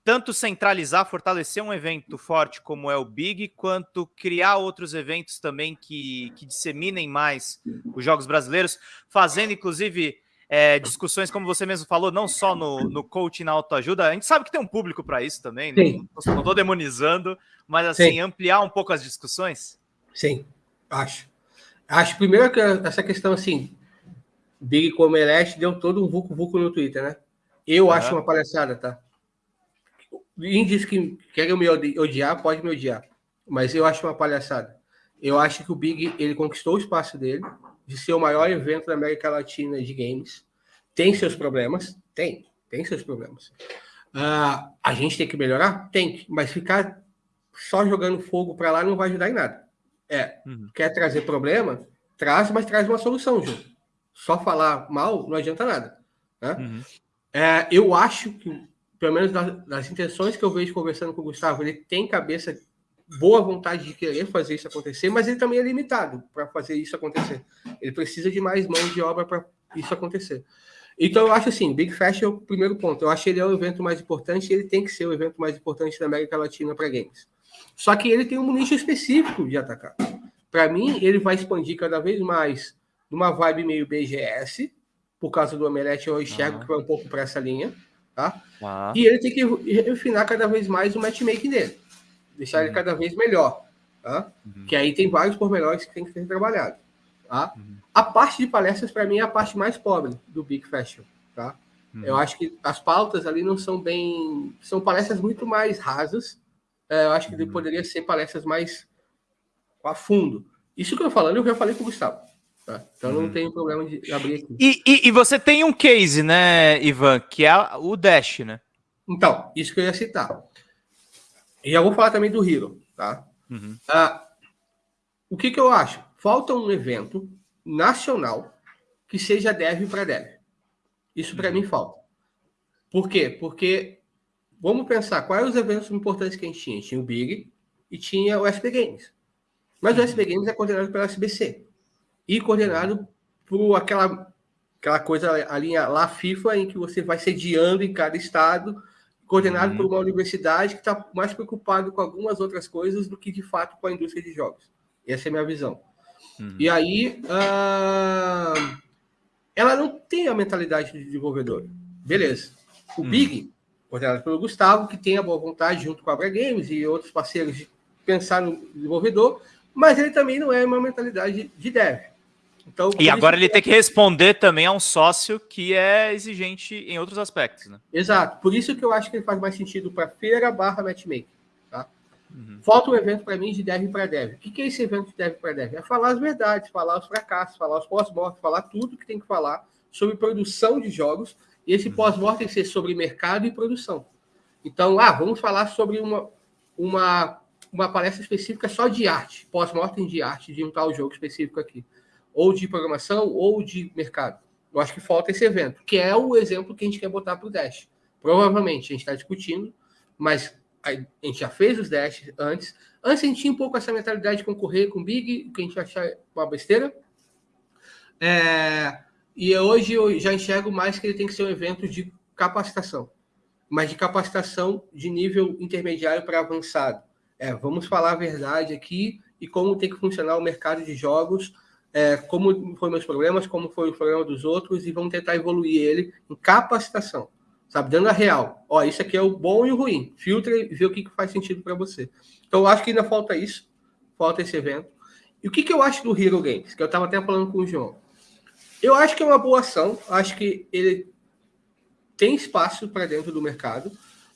tanto centralizar, fortalecer um evento forte como é o Big, quanto criar outros eventos também que, que disseminem mais os jogos brasileiros, fazendo inclusive é, discussões, como você mesmo falou, não só no, no coaching, na autoajuda. A gente sabe que tem um público para isso também, não estou demonizando, mas assim, Sim. ampliar um pouco as discussões. Sim, acho. Acho primeiro que essa questão assim, Big como Eleste deu todo um vucu-vucu no Twitter, né? Eu uhum. acho uma palhaçada, tá? Diz que quer me odiar, pode me odiar. mas eu acho uma palhaçada. Eu acho que o Big ele conquistou o espaço dele de ser o maior evento da América Latina de games. Tem seus problemas? Tem, tem seus problemas. Uh, a gente tem que melhorar? Tem, mas ficar só jogando fogo para lá não vai ajudar em nada. É, uhum. quer trazer problema? Traz, mas traz uma solução, Ju. Só falar mal não adianta nada. Né? Uhum. É, eu acho que, pelo menos das, das, intenções que eu vejo conversando com o Gustavo, ele tem cabeça, boa vontade de querer fazer isso acontecer, mas ele também é limitado para fazer isso acontecer. Ele precisa de mais mão de obra para isso acontecer. Então, eu acho assim, Big Fest é o primeiro ponto. Eu acho que ele é o evento mais importante e ele tem que ser o evento mais importante da América Latina para games. Só que ele tem um nicho específico de atacar. Para mim, ele vai expandir cada vez mais numa vibe meio BGS, por causa do Omelete, eu enxergo ah. que vai um pouco para essa linha, tá? Ah. E ele tem que refinar cada vez mais o matchmaking dele, deixar uhum. ele cada vez melhor, tá? Uhum. Que aí tem vários pormenores que tem que ser trabalhado, tá? Uhum. A parte de palestras, para mim, é a parte mais pobre do Big Fashion, tá? Uhum. Eu acho que as pautas ali não são bem... São palestras muito mais rasas, é, eu acho que uhum. poderia ser palestras mais a fundo. Isso que eu falando, eu já falei com o Gustavo. Tá? Então não uhum. tem problema de abrir aqui. E, e, e, você tem um case, né, Ivan, que é o Dash, né? Então, isso que eu ia citar. E eu vou falar também do Hero, tá? Uhum. Ah, o que, que eu acho? Falta um evento nacional que seja dev para dev. Isso para uhum. mim falta. Por quê? Porque vamos pensar quais os eventos importantes que a gente tinha. Tinha o Big e tinha o SP Games. Mas o SP uhum. Games é coordenado pela SBC e coordenado por aquela, aquela coisa, a linha lá FIFA, em que você vai sediando em cada estado, coordenado uhum. por uma universidade que está mais preocupado com algumas outras coisas do que de fato com a indústria de jogos. Essa é a minha visão. Uhum. E aí, uh, ela não tem a mentalidade de desenvolvedor. Beleza. O uhum. Big, coordenado pelo Gustavo, que tem a boa vontade, junto com a Abra Games e outros parceiros, de pensar no desenvolvedor, mas ele também não é uma mentalidade de dev. Então, e agora ele tem que responder também a um sócio que é exigente em outros aspectos, né? Exato. Por isso que eu acho que ele faz mais sentido para feira barra matchmaking. Tá? Uhum. Falta um evento para mim de dev para dev. O que é esse evento de dev para dev? É falar as verdades, falar os fracassos, falar os pós-mortem, falar tudo que tem que falar sobre produção de jogos. E esse uhum. pós-mortem ser sobre mercado e produção. Então, ah, vamos falar sobre uma, uma, uma palestra específica só de arte, pós-mortem de arte, de um tal jogo específico aqui ou de programação, ou de mercado. Eu acho que falta esse evento, que é o exemplo que a gente quer botar para o Dash. Provavelmente a gente está discutindo, mas a gente já fez os Dash antes. Antes a gente tinha um pouco essa mentalidade de concorrer com o Big, que a gente achar uma besteira. É, e hoje eu já enxergo mais que ele tem que ser um evento de capacitação, mas de capacitação de nível intermediário para avançado. É, vamos falar a verdade aqui e como tem que funcionar o mercado de jogos é, como foram meus problemas, como foi o problema dos outros, e vamos tentar evoluir ele em capacitação, sabe? Dando a real. Ó, isso aqui é o bom e o ruim. Filtra e vê o que, que faz sentido para você. Então, eu acho que ainda falta isso, falta esse evento. E o que, que eu acho do Hero Games? Que eu estava até falando com o João. Eu acho que é uma boa ação, acho que ele tem espaço para dentro do mercado,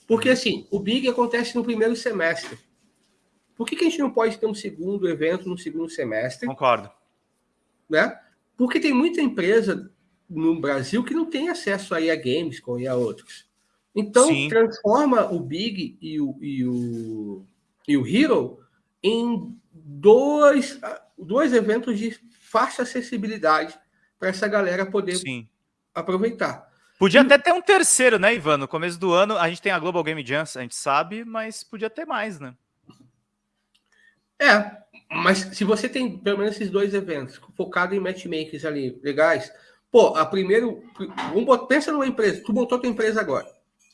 porque assim, o Big acontece no primeiro semestre. Por que, que a gente não pode ter um segundo evento no segundo semestre? Concordo né? Porque tem muita empresa no Brasil que não tem acesso aí a Gamescom e a outros. Então, Sim. transforma o Big e o, e o, e o Hero em dois, dois eventos de fácil acessibilidade para essa galera poder Sim. aproveitar. Podia e... até ter um terceiro, né, Ivan? No começo do ano, a gente tem a Global Game Jam, a gente sabe, mas podia ter mais, né? É, mas se você tem pelo menos esses dois eventos focado em matchmakers ali legais, pô, a primeiro, vamos, pensa numa empresa, tu montou tua empresa agora,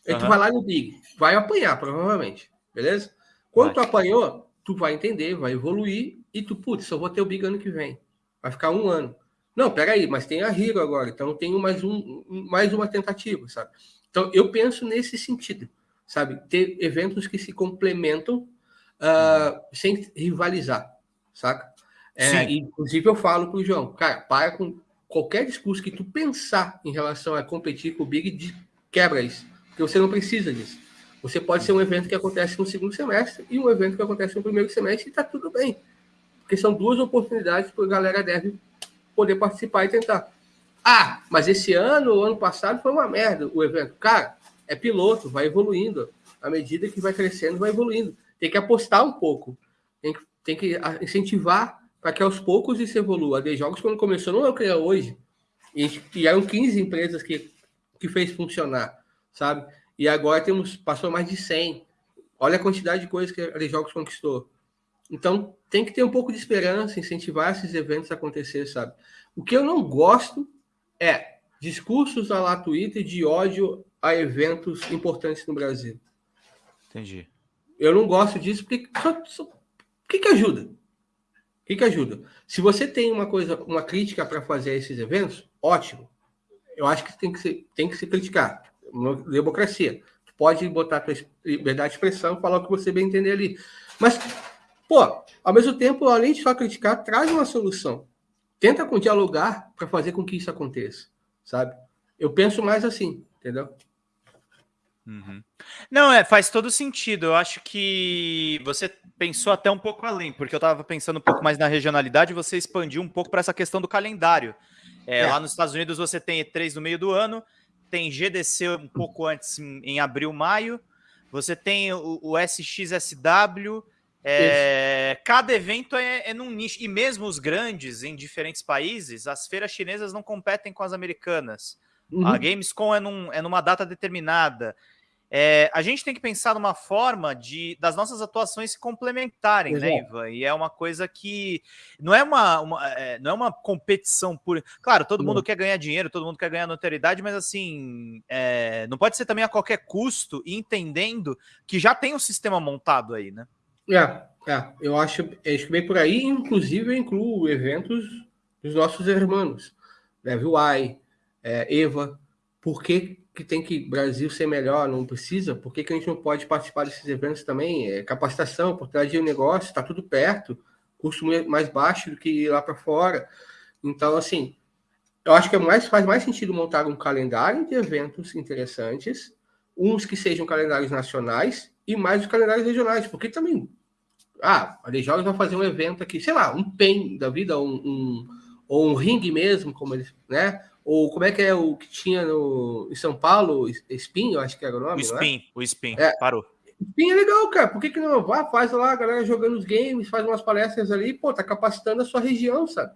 aí uhum. tu vai lá no Big, vai apanhar provavelmente, beleza? Quando vai. tu apanhou, tu vai entender, vai evoluir e tu, putz, só vou ter o Big ano que vem, vai ficar um ano. Não, peraí, mas tem a Hero agora, então tenho mais, um, mais uma tentativa, sabe? Então eu penso nesse sentido, sabe? Ter eventos que se complementam uh, sem rivalizar saca? É, inclusive, eu falo pro João, cara, para com qualquer discurso que tu pensar em relação a competir com o Big, de, quebra isso. Porque você não precisa disso. Você pode ser um evento que acontece no segundo semestre e um evento que acontece no primeiro semestre e está tudo bem. Porque são duas oportunidades que a galera deve poder participar e tentar. Ah, mas esse ano, o ano passado, foi uma merda o evento. Cara, é piloto, vai evoluindo. À medida que vai crescendo, vai evoluindo. Tem que apostar um pouco. Tem que, tem que incentivar para que aos poucos isso evolua. A The Jogos, quando começou, não é o que é hoje. E, e eram 15 empresas que, que fez funcionar, sabe? E agora temos, passou mais de 100. Olha a quantidade de coisas que a The Jogos conquistou. Então, tem que ter um pouco de esperança, incentivar esses eventos a acontecer, sabe? O que eu não gosto é discursos a lá Twitter de ódio a eventos importantes no Brasil. Entendi. Eu não gosto disso porque só, só, que, que ajuda? O que, que ajuda? Se você tem uma coisa, uma crítica para fazer a esses eventos, ótimo. Eu acho que tem que se, tem que se criticar. Democracia. pode botar a liberdade de expressão, falar o que você bem entender ali. Mas, pô, ao mesmo tempo, além de só criticar, traz uma solução. Tenta dialogar para fazer com que isso aconteça, sabe? Eu penso mais assim, entendeu? Uhum. Não, é, faz todo sentido. Eu acho que você pensou até um pouco além, porque eu estava pensando um pouco mais na regionalidade, você expandiu um pouco para essa questão do calendário. É, é. Lá nos Estados Unidos você tem E3 no meio do ano, tem GDC um pouco antes, em, abril, maio, você tem o, o SXSW. É, cada evento é, é num nicho, e mesmo os grandes em diferentes países, as feiras chinesas não competem com as americanas. Uhum. A Gamescom é, num, é numa data determinada. É, a gente tem que pensar numa forma de das nossas atuações se complementarem, né, Exato. né, Ivan? E é uma coisa que não é uma, uma é, não é uma competição por. Claro, todo mundo quer ganhar dinheiro, todo mundo quer ganhar notoriedade, mas assim, é, não pode ser também a qualquer custo, entendendo que já tem um sistema montado aí, né? É, é eu acho, acho que bem por aí, inclusive eu incluo eventos dos nossos irmãos, Level Y, é, Eva, por que, tem que Brasil ser melhor? Não precisa? Por que, que a gente não pode participar desses eventos também? É, capacitação, oportunidade de um negócio, está tudo perto, custo mais baixo do que ir lá para fora. Então, assim, eu acho que é mais, faz mais sentido montar um calendário de eventos interessantes, uns que sejam calendários nacionais e mais os calendários regionais, porque também, ah, a Jogos vai fazer um evento aqui, sei lá, um PEN da vida, um, um ou um ringue mesmo, como eles, né? Ou como é que é o que tinha no, em São Paulo? Spin, eu acho que era o nome. O é? Spin, é? o Spin, é. parou. Spin é legal, cara. Por que, que não vá? Faz lá a galera jogando os games, faz umas palestras ali, pô, tá capacitando a sua região, sabe?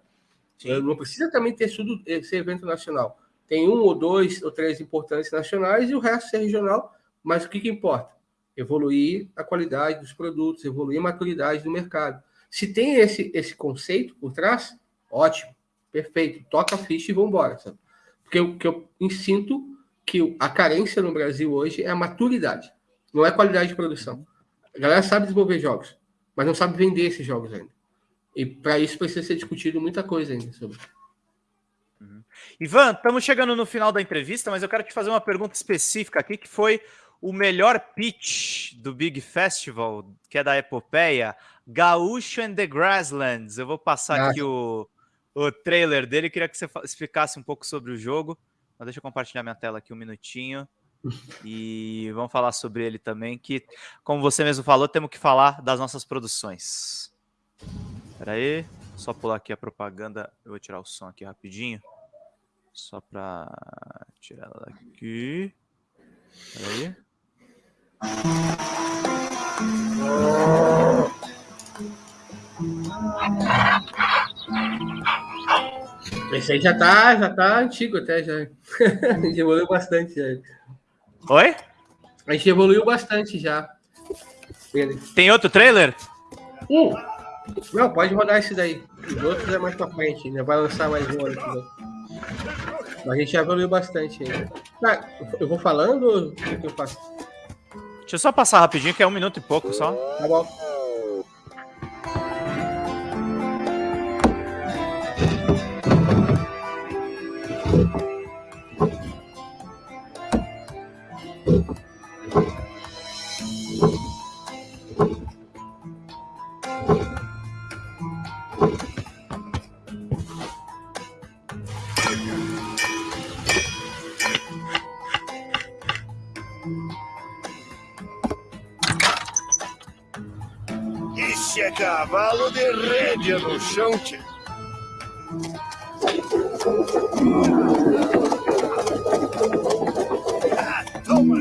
Sim. Não precisa também ter tudo esse evento nacional. Tem um ou dois ou três importantes nacionais e o resto ser regional. Mas o que, que importa? Evoluir a qualidade dos produtos, evoluir a maturidade do mercado. Se tem esse, esse conceito por trás, ótimo, perfeito. Toca a ficha e vambora, sabe? Porque o que eu sinto que a carência no Brasil hoje é a maturidade, não é qualidade de produção. A galera sabe desenvolver jogos, mas não sabe vender esses jogos ainda. E para isso precisa ser discutido muita coisa ainda sobre. Uhum. Ivan, estamos chegando no final da entrevista, mas eu quero te fazer uma pergunta específica aqui, que foi o melhor pitch do Big Festival, que é da Epopeia, Gaúcho and the Grasslands. Eu vou passar ah, aqui o, o trailer dele. Queria que você explicasse um pouco sobre o jogo. Mas deixa eu compartilhar minha tela aqui um minutinho. E vamos falar sobre ele também, que, como você mesmo falou, temos que falar das nossas produções. Espera aí, só pular aqui a propaganda. Eu vou tirar o som aqui rapidinho. Só para tirar ela daqui. Espera aí. Esse aí já tá, já tá antigo até, já. a gente evoluiu bastante já. Oi? A gente evoluiu bastante já. Tem outro trailer? Um. Não, pode rodar esse daí. Os outros é mais pra frente, ainda vai lançar mais um ano aqui. Mas a gente já evoluiu bastante ainda. Tá, eu vou falando ou o que eu faço? Deixa eu só passar rapidinho, que é um minuto e pouco só. Tá bom. Toma!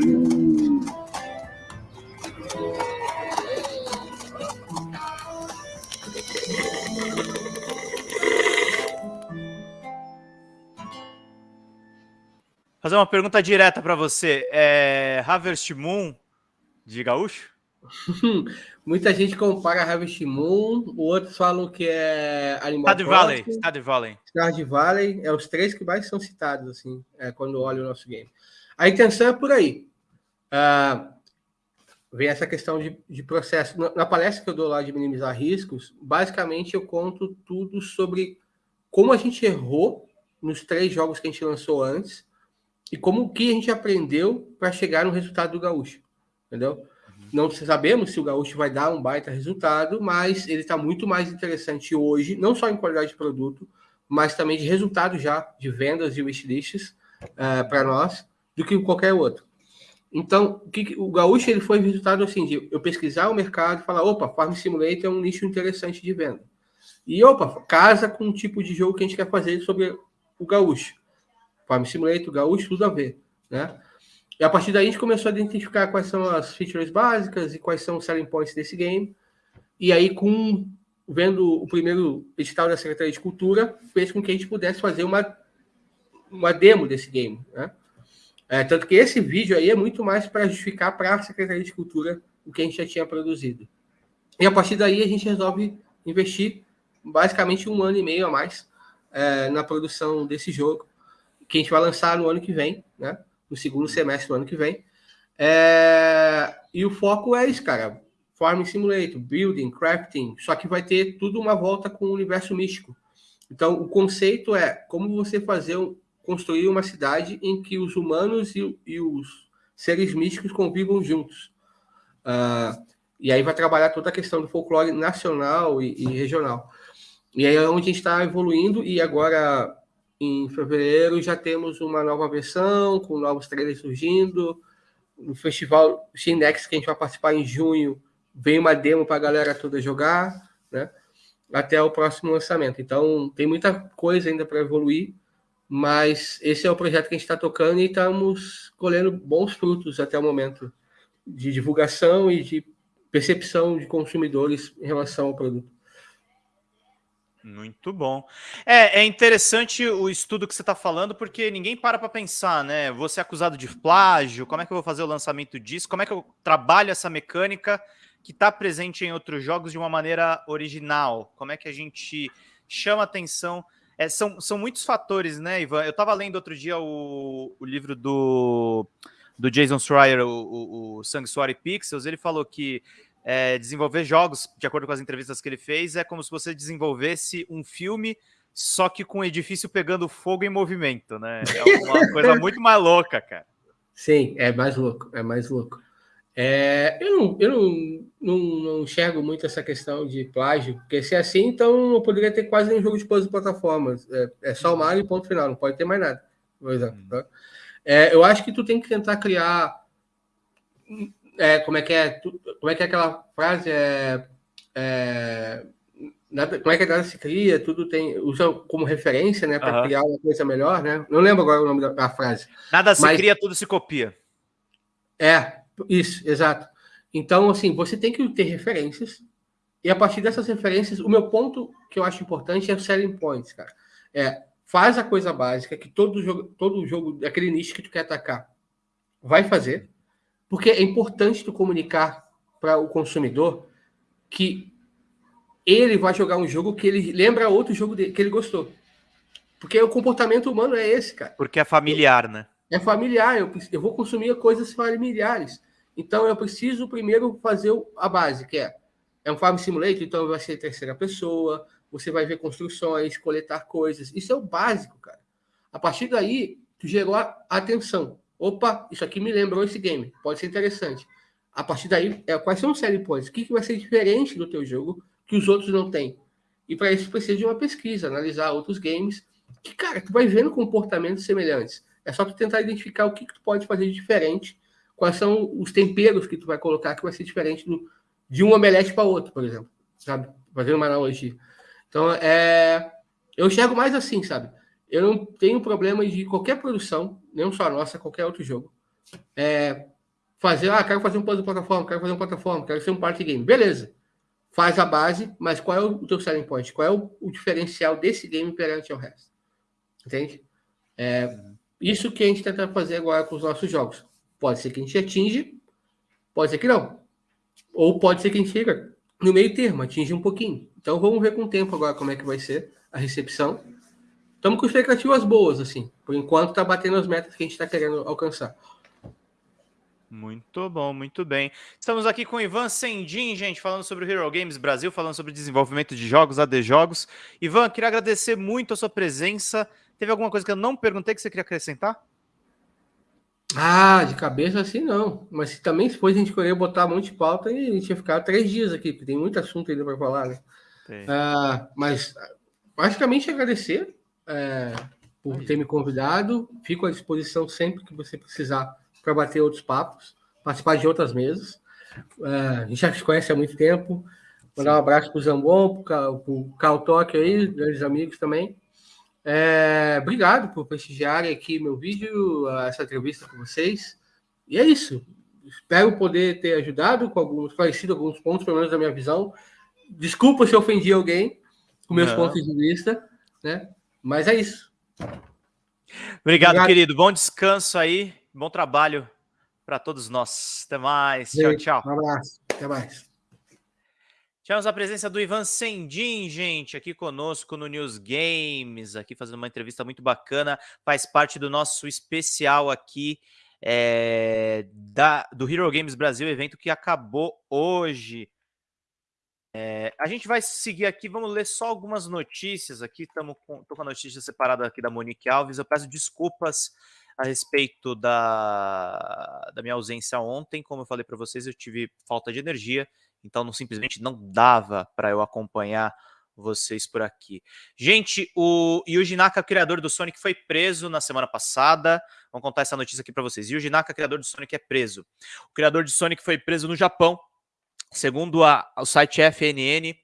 Fazer uma pergunta direta para você. É Harvest Moon de gaúcho? Muita gente compara Harvest Moon, outros falam que é Animal Stardew Valley, Stardew Valley. Stardew Valley, é os três que mais são citados, assim, é, quando olho o nosso game. A intenção é por aí. Uh, vem essa questão de, de processo. Na, na, palestra que eu dou lá de minimizar riscos, basicamente eu conto tudo sobre como a gente errou nos três jogos que a gente lançou antes, e como que a gente aprendeu para chegar no resultado do gaúcho, entendeu? Não sabemos se o gaúcho vai dar um baita resultado, mas ele está muito mais interessante hoje, não só em qualidade de produto, mas também de resultado já de vendas e wishlists uh, para nós, do que qualquer outro. Então, o, que, o gaúcho ele foi resultado assim de eu pesquisar o mercado e falar, opa, Farm Simulator é um nicho interessante de venda. E opa, casa com o tipo de jogo que a gente quer fazer sobre o gaúcho. Farm Simulator, Gaúcho, tudo a ver, né? E a partir daí a gente começou a identificar quais são as features básicas e quais são os selling points desse game. E aí, com vendo o primeiro edital da Secretaria de Cultura, fez com que a gente pudesse fazer uma, uma demo desse game, né? É, tanto que esse vídeo aí é muito mais para justificar para a Secretaria de Cultura o que a gente já tinha produzido. E a partir daí a gente resolve investir basicamente um ano e meio a mais é, na produção desse jogo que a gente vai lançar no ano que vem, né? No segundo semestre do ano que vem. É... E o foco é isso, cara. Farming Simulator, building, crafting, só que vai ter tudo uma volta com o universo místico. Então, o conceito é como você fazer construir uma cidade em que os humanos e, e os seres místicos convivam juntos. Uh, e aí vai trabalhar toda a questão do folclore nacional e, e regional. E aí é onde a gente está evoluindo e agora em fevereiro já temos uma nova versão, com novos trailers surgindo. No festival Shinex, que a gente vai participar em junho, vem uma demo para a galera toda jogar, né? Até o próximo lançamento. Então, tem muita coisa ainda para evoluir, mas esse é o projeto que a gente está tocando e estamos colhendo bons frutos até o momento de divulgação e de percepção de consumidores em relação ao produto. Muito bom. É, é interessante o estudo que você está falando, porque ninguém para para pensar, né? Vou ser acusado de plágio, como é que eu vou fazer o lançamento disso? Como é que eu trabalho essa mecânica que está presente em outros jogos de uma maneira original? Como é que a gente chama atenção? É, são, são muitos fatores, né, Ivan? Eu estava lendo outro dia o, o livro do, do Jason Schreier, o, o, o Sanctuary Pixels, ele falou que é, desenvolver jogos, de acordo com as entrevistas que ele fez, é como se você desenvolvesse um filme, só que com o edifício pegando fogo em movimento, né? É uma coisa muito mais louca, cara. Sim, é mais louco, é mais louco. É, eu não, eu não, não, não, enxergo muito essa questão de plágio, porque se é assim, então eu poderia ter quase nenhum jogo de puzzle plataformas. É, é só o Mario e ponto final, não pode ter mais nada, por exemplo. Hum. Tá? É, eu acho que tu tem que tentar criar é, como é que é, como é que é aquela frase é, é nada, como é que nada se cria, tudo tem usa como referência, né, para uhum. criar uma coisa melhor, né? Não lembro agora o nome da, da frase. Nada se mas, cria, tudo se copia. É, isso, exato. Então, assim, você tem que ter referências e a partir dessas referências, o meu ponto que eu acho importante é o selling points, cara. É, faz a coisa básica que todo jogo, todo jogo daquele nicho que tu quer atacar vai fazer porque é importante tu comunicar para o consumidor que ele vai jogar um jogo que ele lembra outro jogo dele, que ele gostou. Porque o comportamento humano é esse, cara. Porque é familiar, né? É familiar, eu, eu vou consumir coisas familiares. Então eu preciso primeiro fazer a base, que é, é um Farm Simulator, então vai ser terceira pessoa, você vai ver construções, coletar coisas. Isso é o básico, cara. A partir daí, tu gerou a atenção. Opa, isso aqui me lembrou esse game, pode ser interessante. A partir daí, é, quais são os selling points? O que, que vai ser diferente do teu jogo que os outros não têm? E para isso precisa de uma pesquisa, analisar outros games, que, cara, tu vai vendo comportamentos semelhantes. É só tu tentar identificar o que, que tu pode fazer de diferente, quais são os temperos que tu vai colocar que vai ser diferente do, de um omelete para outro, por exemplo. sabe? Fazendo uma analogia. Então, é, eu enxergo mais assim, sabe? Eu não tenho problema de qualquer produção, não só a nossa, qualquer outro jogo. É, fazer, ah, quero fazer um puzzle plataforma, quero fazer um plataforma, quero ser um party game. Beleza. Faz a base, mas qual é o teu selling point? Qual é o, o diferencial desse game perante ao resto? Entende? É, isso que a gente tenta fazer agora com os nossos jogos. Pode ser que a gente atinge, pode ser que não. Ou pode ser que a gente chega no meio termo, atinge um pouquinho. Então vamos ver com o tempo agora como é que vai ser a recepção. Estamos com expectativas boas, assim. Por enquanto está batendo as metas que a gente está querendo alcançar. Muito bom, muito bem. Estamos aqui com o Ivan Sendin, gente, falando sobre o Hero Games Brasil, falando sobre desenvolvimento de jogos, AD Jogos. Ivan, queria agradecer muito a sua presença. Teve alguma coisa que eu não perguntei que você queria acrescentar? Ah, de cabeça assim não. Mas se também se fosse a gente querer botar um monte de pauta, a gente ia ficar três dias aqui, porque tem muito assunto ainda para falar, né? Ah, mas basicamente agradecer é, por ter me convidado. Fico à disposição sempre que você precisar para bater outros papos, participar de outras mesas. É, a gente já se conhece há muito tempo. Mandar um abraço para o Zambon, para o Cal Toque aí, grandes amigos também. É, obrigado por prestigiarem aqui meu vídeo, essa entrevista com vocês. E é isso. Espero poder ter ajudado com alguns, esclarecido alguns pontos, pelo menos da minha visão. Desculpa se ofendi alguém com meus Não. pontos de vista, né? Mas é isso. Obrigado, Obrigado, querido. Bom descanso aí. Bom trabalho para todos nós. Até mais. Tchau, tchau. Um abraço. Até mais. Tivemos a presença do Ivan Sendin, gente, aqui conosco no News Games, aqui fazendo uma entrevista muito bacana, faz parte do nosso especial aqui é, da, do Hero Games Brasil, evento que acabou hoje. É, a gente vai seguir aqui, vamos ler só algumas notícias aqui, estamos com, com a notícia separada aqui da Monique Alves, eu peço desculpas a respeito da, da minha ausência ontem, como eu falei para vocês, eu tive falta de energia, então não simplesmente não dava para eu acompanhar vocês por aqui. Gente, o Yuji Naka, criador do Sonic, foi preso na semana passada. Vamos contar essa notícia aqui para vocês. Yuji Naka, criador do Sonic, é preso. O criador de Sonic foi preso no Japão. Segundo a, o site FNN,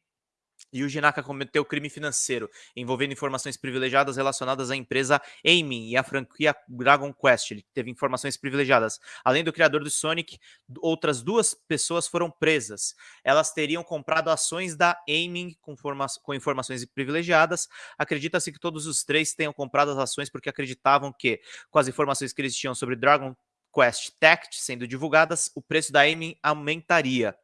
e o Jinaka cometeu crime financeiro envolvendo informações privilegiadas relacionadas à empresa Aiming e à franquia Dragon Quest. Ele teve informações privilegiadas. Além do criador do Sonic, outras duas pessoas foram presas. Elas teriam comprado ações da Aiming com, com informações privilegiadas. Acredita-se que todos os três tenham comprado as ações porque acreditavam que, com as informações que eles tinham sobre Dragon Quest Tact sendo divulgadas, o preço da Aiming aumentaria.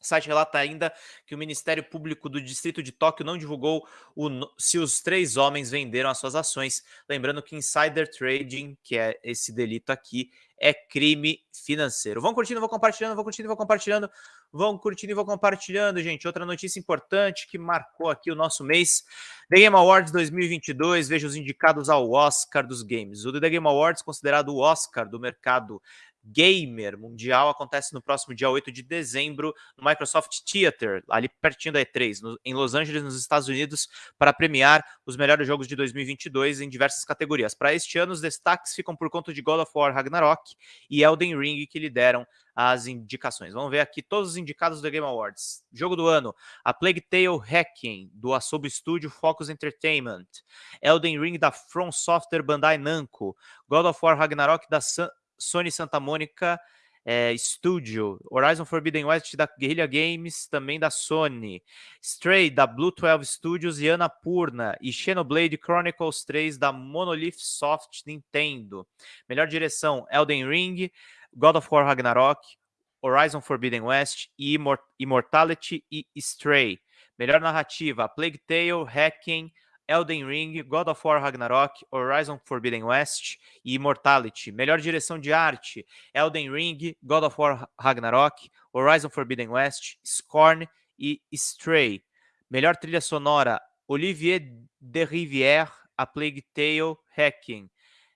O site relata ainda que o Ministério Público do Distrito de Tóquio não divulgou o, se os três homens venderam as suas ações. Lembrando que insider trading, que é esse delito aqui, é crime financeiro. Vão curtindo, vão compartilhando, vão curtindo, vão compartilhando, vão curtindo e vão compartilhando, gente. Outra notícia importante que marcou aqui o nosso mês: The Game Awards 2022. Veja os indicados ao Oscar dos games. O The Game Awards, considerado o Oscar do mercado Gamer Mundial acontece no próximo dia 8 de dezembro no Microsoft Theater, ali pertinho da E3, no, em Los Angeles, nos Estados Unidos, para premiar os melhores jogos de 2022 em diversas categorias. Para este ano, os destaques ficam por conta de God of War Ragnarok e Elden Ring, que lideram as indicações. Vamos ver aqui todos os indicados do Game Awards. Jogo do ano: A Plague Tale Hacking, do Asobo Studio Focus Entertainment. Elden Ring, da From Software Bandai Namco. God of War Ragnarok, da Sun Sony Santa Mônica é, Studio, Horizon Forbidden West da Guerrilla Games, também da Sony, Stray da Blue 12 Studios e Annapurna, e Xenoblade Chronicles 3 da Monolith Soft Nintendo. Melhor direção: Elden Ring, God of War Ragnarok, Horizon Forbidden West, Immortality e Stray. Melhor narrativa: Plague Tale, Hacking, Elden Ring, God of War Ragnarok, Horizon Forbidden West e Immortality. Melhor direção de arte: Elden Ring, God of War Ragnarok, Horizon Forbidden West, Scorn e Stray. Melhor trilha sonora: Olivier de Rivière, A Plague Tale, Hacking.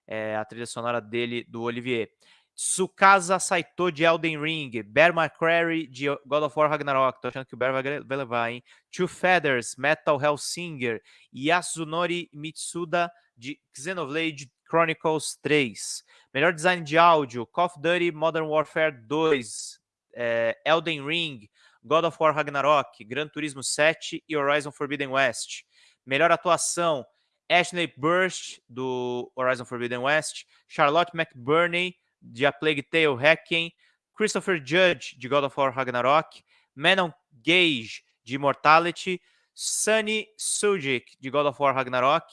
É a trilha sonora dele, do Olivier. Tsukasa Saito de Elden Ring, Bear McCreary de God of War Ragnarok, tô achando que o Bear vai, vai levar, hein? Two Feathers, Metal Hellsinger, Yasunori Mitsuda de Xenoblade Chronicles 3. Melhor design de áudio, Call of Duty Modern Warfare 2, é, Elden Ring, God of War Ragnarok, Gran Turismo 7 e Horizon Forbidden West. Melhor atuação, Ashley Burst, do Horizon Forbidden West, Charlotte McBurney, de A Plague Tale Hacking, Christopher Judge, de God of War Ragnarok, Manon Gage, de Immortality, Sunny Sujic, de God of War Ragnarok.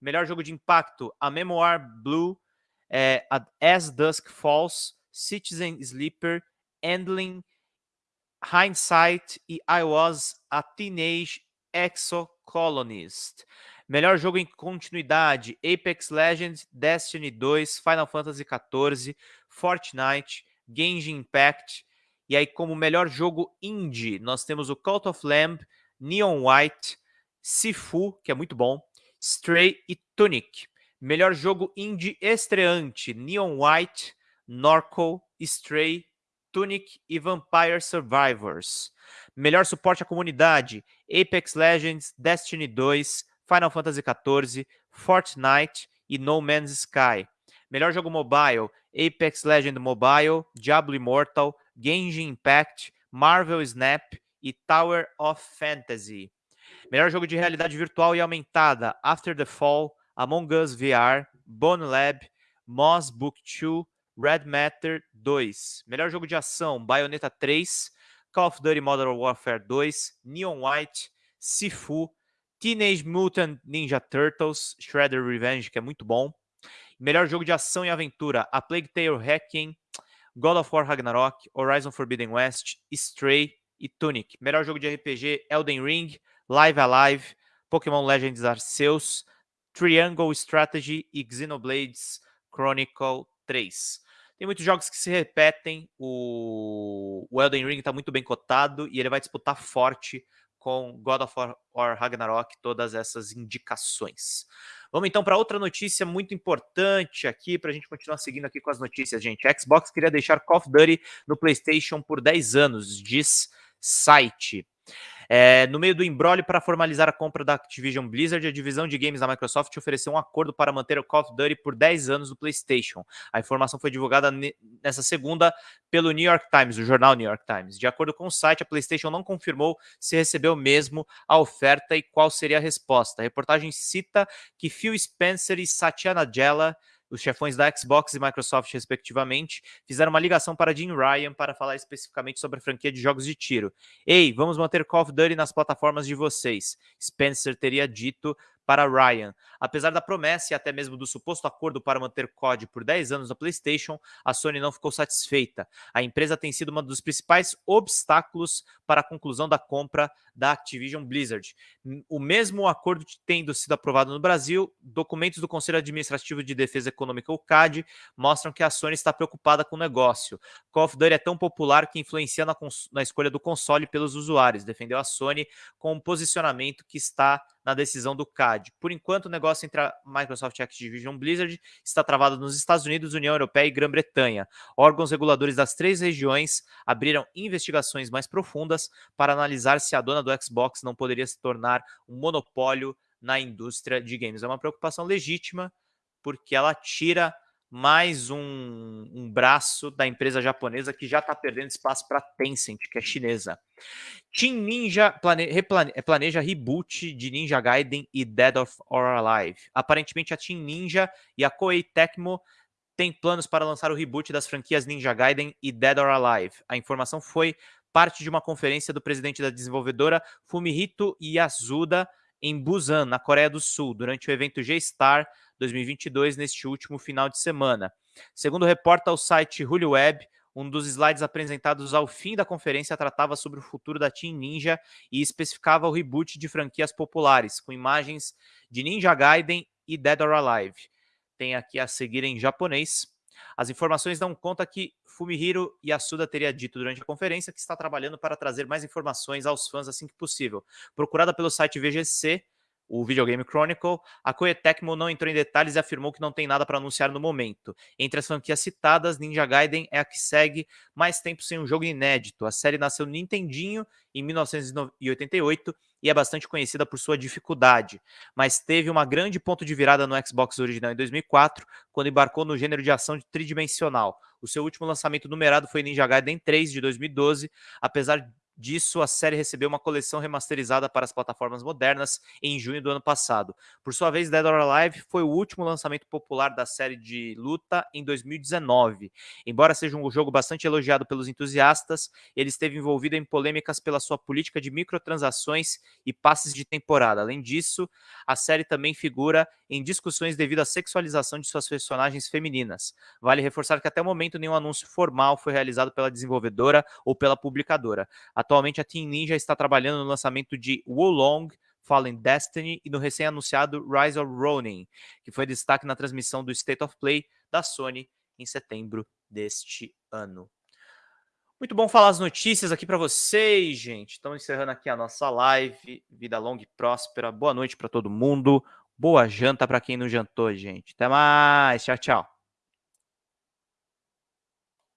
Melhor jogo de impacto, A Memoir Blue, é, As Dusk Falls, Citizen Sleeper, Handling, Hindsight e I Was a Teenage Exocolonist. Melhor jogo em continuidade: Apex Legends, Destiny 2, Final Fantasy XIV, Fortnite, Genshin Impact. E aí, como melhor jogo indie, nós temos o Cult of Lamb, Neon White, Sifu, que é muito bom, Stray e Tunic. Melhor jogo indie estreante: Neon White, Norco, Stray, Tunic e Vampire Survivors. Melhor suporte à comunidade: Apex Legends, Destiny 2, Final Fantasy XIV, Fortnite e No Man's Sky. Melhor jogo mobile, Apex Legend Mobile, Diablo Immortal, Genshin Impact, Marvel Snap e Tower of Fantasy. Melhor jogo de realidade virtual e aumentada, After the Fall, Among Us VR, Bone Lab, Moss Book 2, Red Matter 2. Melhor jogo de ação, Bayonetta 3, Call of Duty Modern Warfare 2, Neon White, Sifu, Teenage Mutant Ninja Turtles, Shredder Revenge, que é muito bom. Melhor jogo de ação e aventura, A Plague Tale Hacking, God of War Ragnarok, Horizon Forbidden West, Stray e Tunic. Melhor jogo de RPG, Elden Ring, Live Alive, Pokémon Legends Arceus, Triangle Strategy e Xenoblades Chronicle 3. Tem muitos jogos que se repetem, o, o Elden Ring está muito bem cotado e ele vai disputar forte com God of War Ragnarok, todas essas indicações. Vamos então para outra notícia muito importante aqui, para a gente continuar seguindo aqui com as notícias, gente. A Xbox queria deixar Call of Duty no PlayStation por 10 anos, diz site. É, no meio do embrólio para formalizar a compra da Activision Blizzard, a divisão de games da Microsoft ofereceu um acordo para manter o Call of Duty por 10 anos no PlayStation. A informação foi divulgada nessa segunda pelo New York Times, o jornal New York Times. De acordo com o site, a PlayStation não confirmou se recebeu mesmo a oferta e qual seria a resposta. A reportagem cita que Phil Spencer e Satya Nadella os chefões da Xbox e Microsoft, respectivamente, fizeram uma ligação para Jim Ryan para falar especificamente sobre a franquia de jogos de tiro. Ei, vamos manter Call of Duty nas plataformas de vocês. Spencer teria dito para Ryan. Apesar da promessa e até mesmo do suposto acordo para manter COD por 10 anos na PlayStation, a Sony não ficou satisfeita. A empresa tem sido um dos principais obstáculos para a conclusão da compra da Activision Blizzard. O mesmo acordo tendo sido aprovado no Brasil, documentos do Conselho Administrativo de Defesa Econômica, o CAD, mostram que a Sony está preocupada com o negócio. Call of Duty é tão popular que influencia na, na escolha do console pelos usuários, defendeu a Sony com um posicionamento que está na decisão do CAD. Por enquanto, o negócio entre a Microsoft e Activision Blizzard está travado nos Estados Unidos, União Europeia e Grã-Bretanha. Órgãos reguladores das três regiões abriram investigações mais profundas para analisar se a dona do Xbox não poderia se tornar um monopólio na indústria de games. É uma preocupação legítima, porque ela tira mais um, um, braço da empresa japonesa que já está perdendo espaço para Tencent, que é chinesa. Team Ninja plane, eh, planeja reboot de Ninja Gaiden e Dead of or Alive. Aparentemente, a Team Ninja e a Koei Tecmo têm planos para lançar o reboot das franquias Ninja Gaiden e Dead or Alive. A informação foi parte de uma conferência do presidente da desenvolvedora Fumihito Yasuda em Busan, na Coreia do Sul, durante o evento G-Star 2022, neste último final de semana. Segundo reporta o site Hulu Web, um dos slides apresentados ao fim da conferência tratava sobre o futuro da Team Ninja e especificava o reboot de franquias populares, com imagens de Ninja Gaiden e Dead or Alive. Tem aqui a seguir em japonês. As informações dão conta que Fumihiro Yasuda teria dito durante a conferência que está trabalhando para trazer mais informações aos fãs assim que possível. Procurada pelo site VGC, o Videogame Chronicle, a Koei Tecmo não entrou em detalhes e afirmou que não tem nada para anunciar no momento. Entre as franquias citadas, Ninja Gaiden é a que segue mais tempo sem um jogo inédito. A série nasceu no Nintendinho em 1988 e é bastante conhecida por sua dificuldade, mas teve uma grande ponto de virada no Xbox original em 2004, quando embarcou no gênero de ação tridimensional. O seu último lançamento numerado foi Ninja Gaiden 3 de 2012, apesar disso, a série recebeu uma coleção remasterizada para as plataformas modernas em junho do ano passado. Por sua vez, Dead or Alive foi o último lançamento popular da série de luta em 2019. Embora seja um jogo bastante elogiado pelos entusiastas, ele esteve envolvido em polêmicas pela sua política de microtransações e passes de temporada. Além disso, a série também figura em discussões devido à sexualização de suas personagens femininas. Vale reforçar que até o momento nenhum anúncio formal foi realizado pela desenvolvedora ou pela publicadora. Atualmente a Team Ninja está trabalhando no lançamento de Wolong Fallen Destiny e no recém-anunciado Rise of Ronin, que foi destaque na transmissão do State of Play da Sony em setembro deste ano. Muito bom falar as notícias aqui para vocês, gente. Estamos encerrando aqui a nossa live. Vida longa e próspera. Boa noite para todo mundo. Boa janta para quem não jantou, gente. Até mais. Tchau, tchau.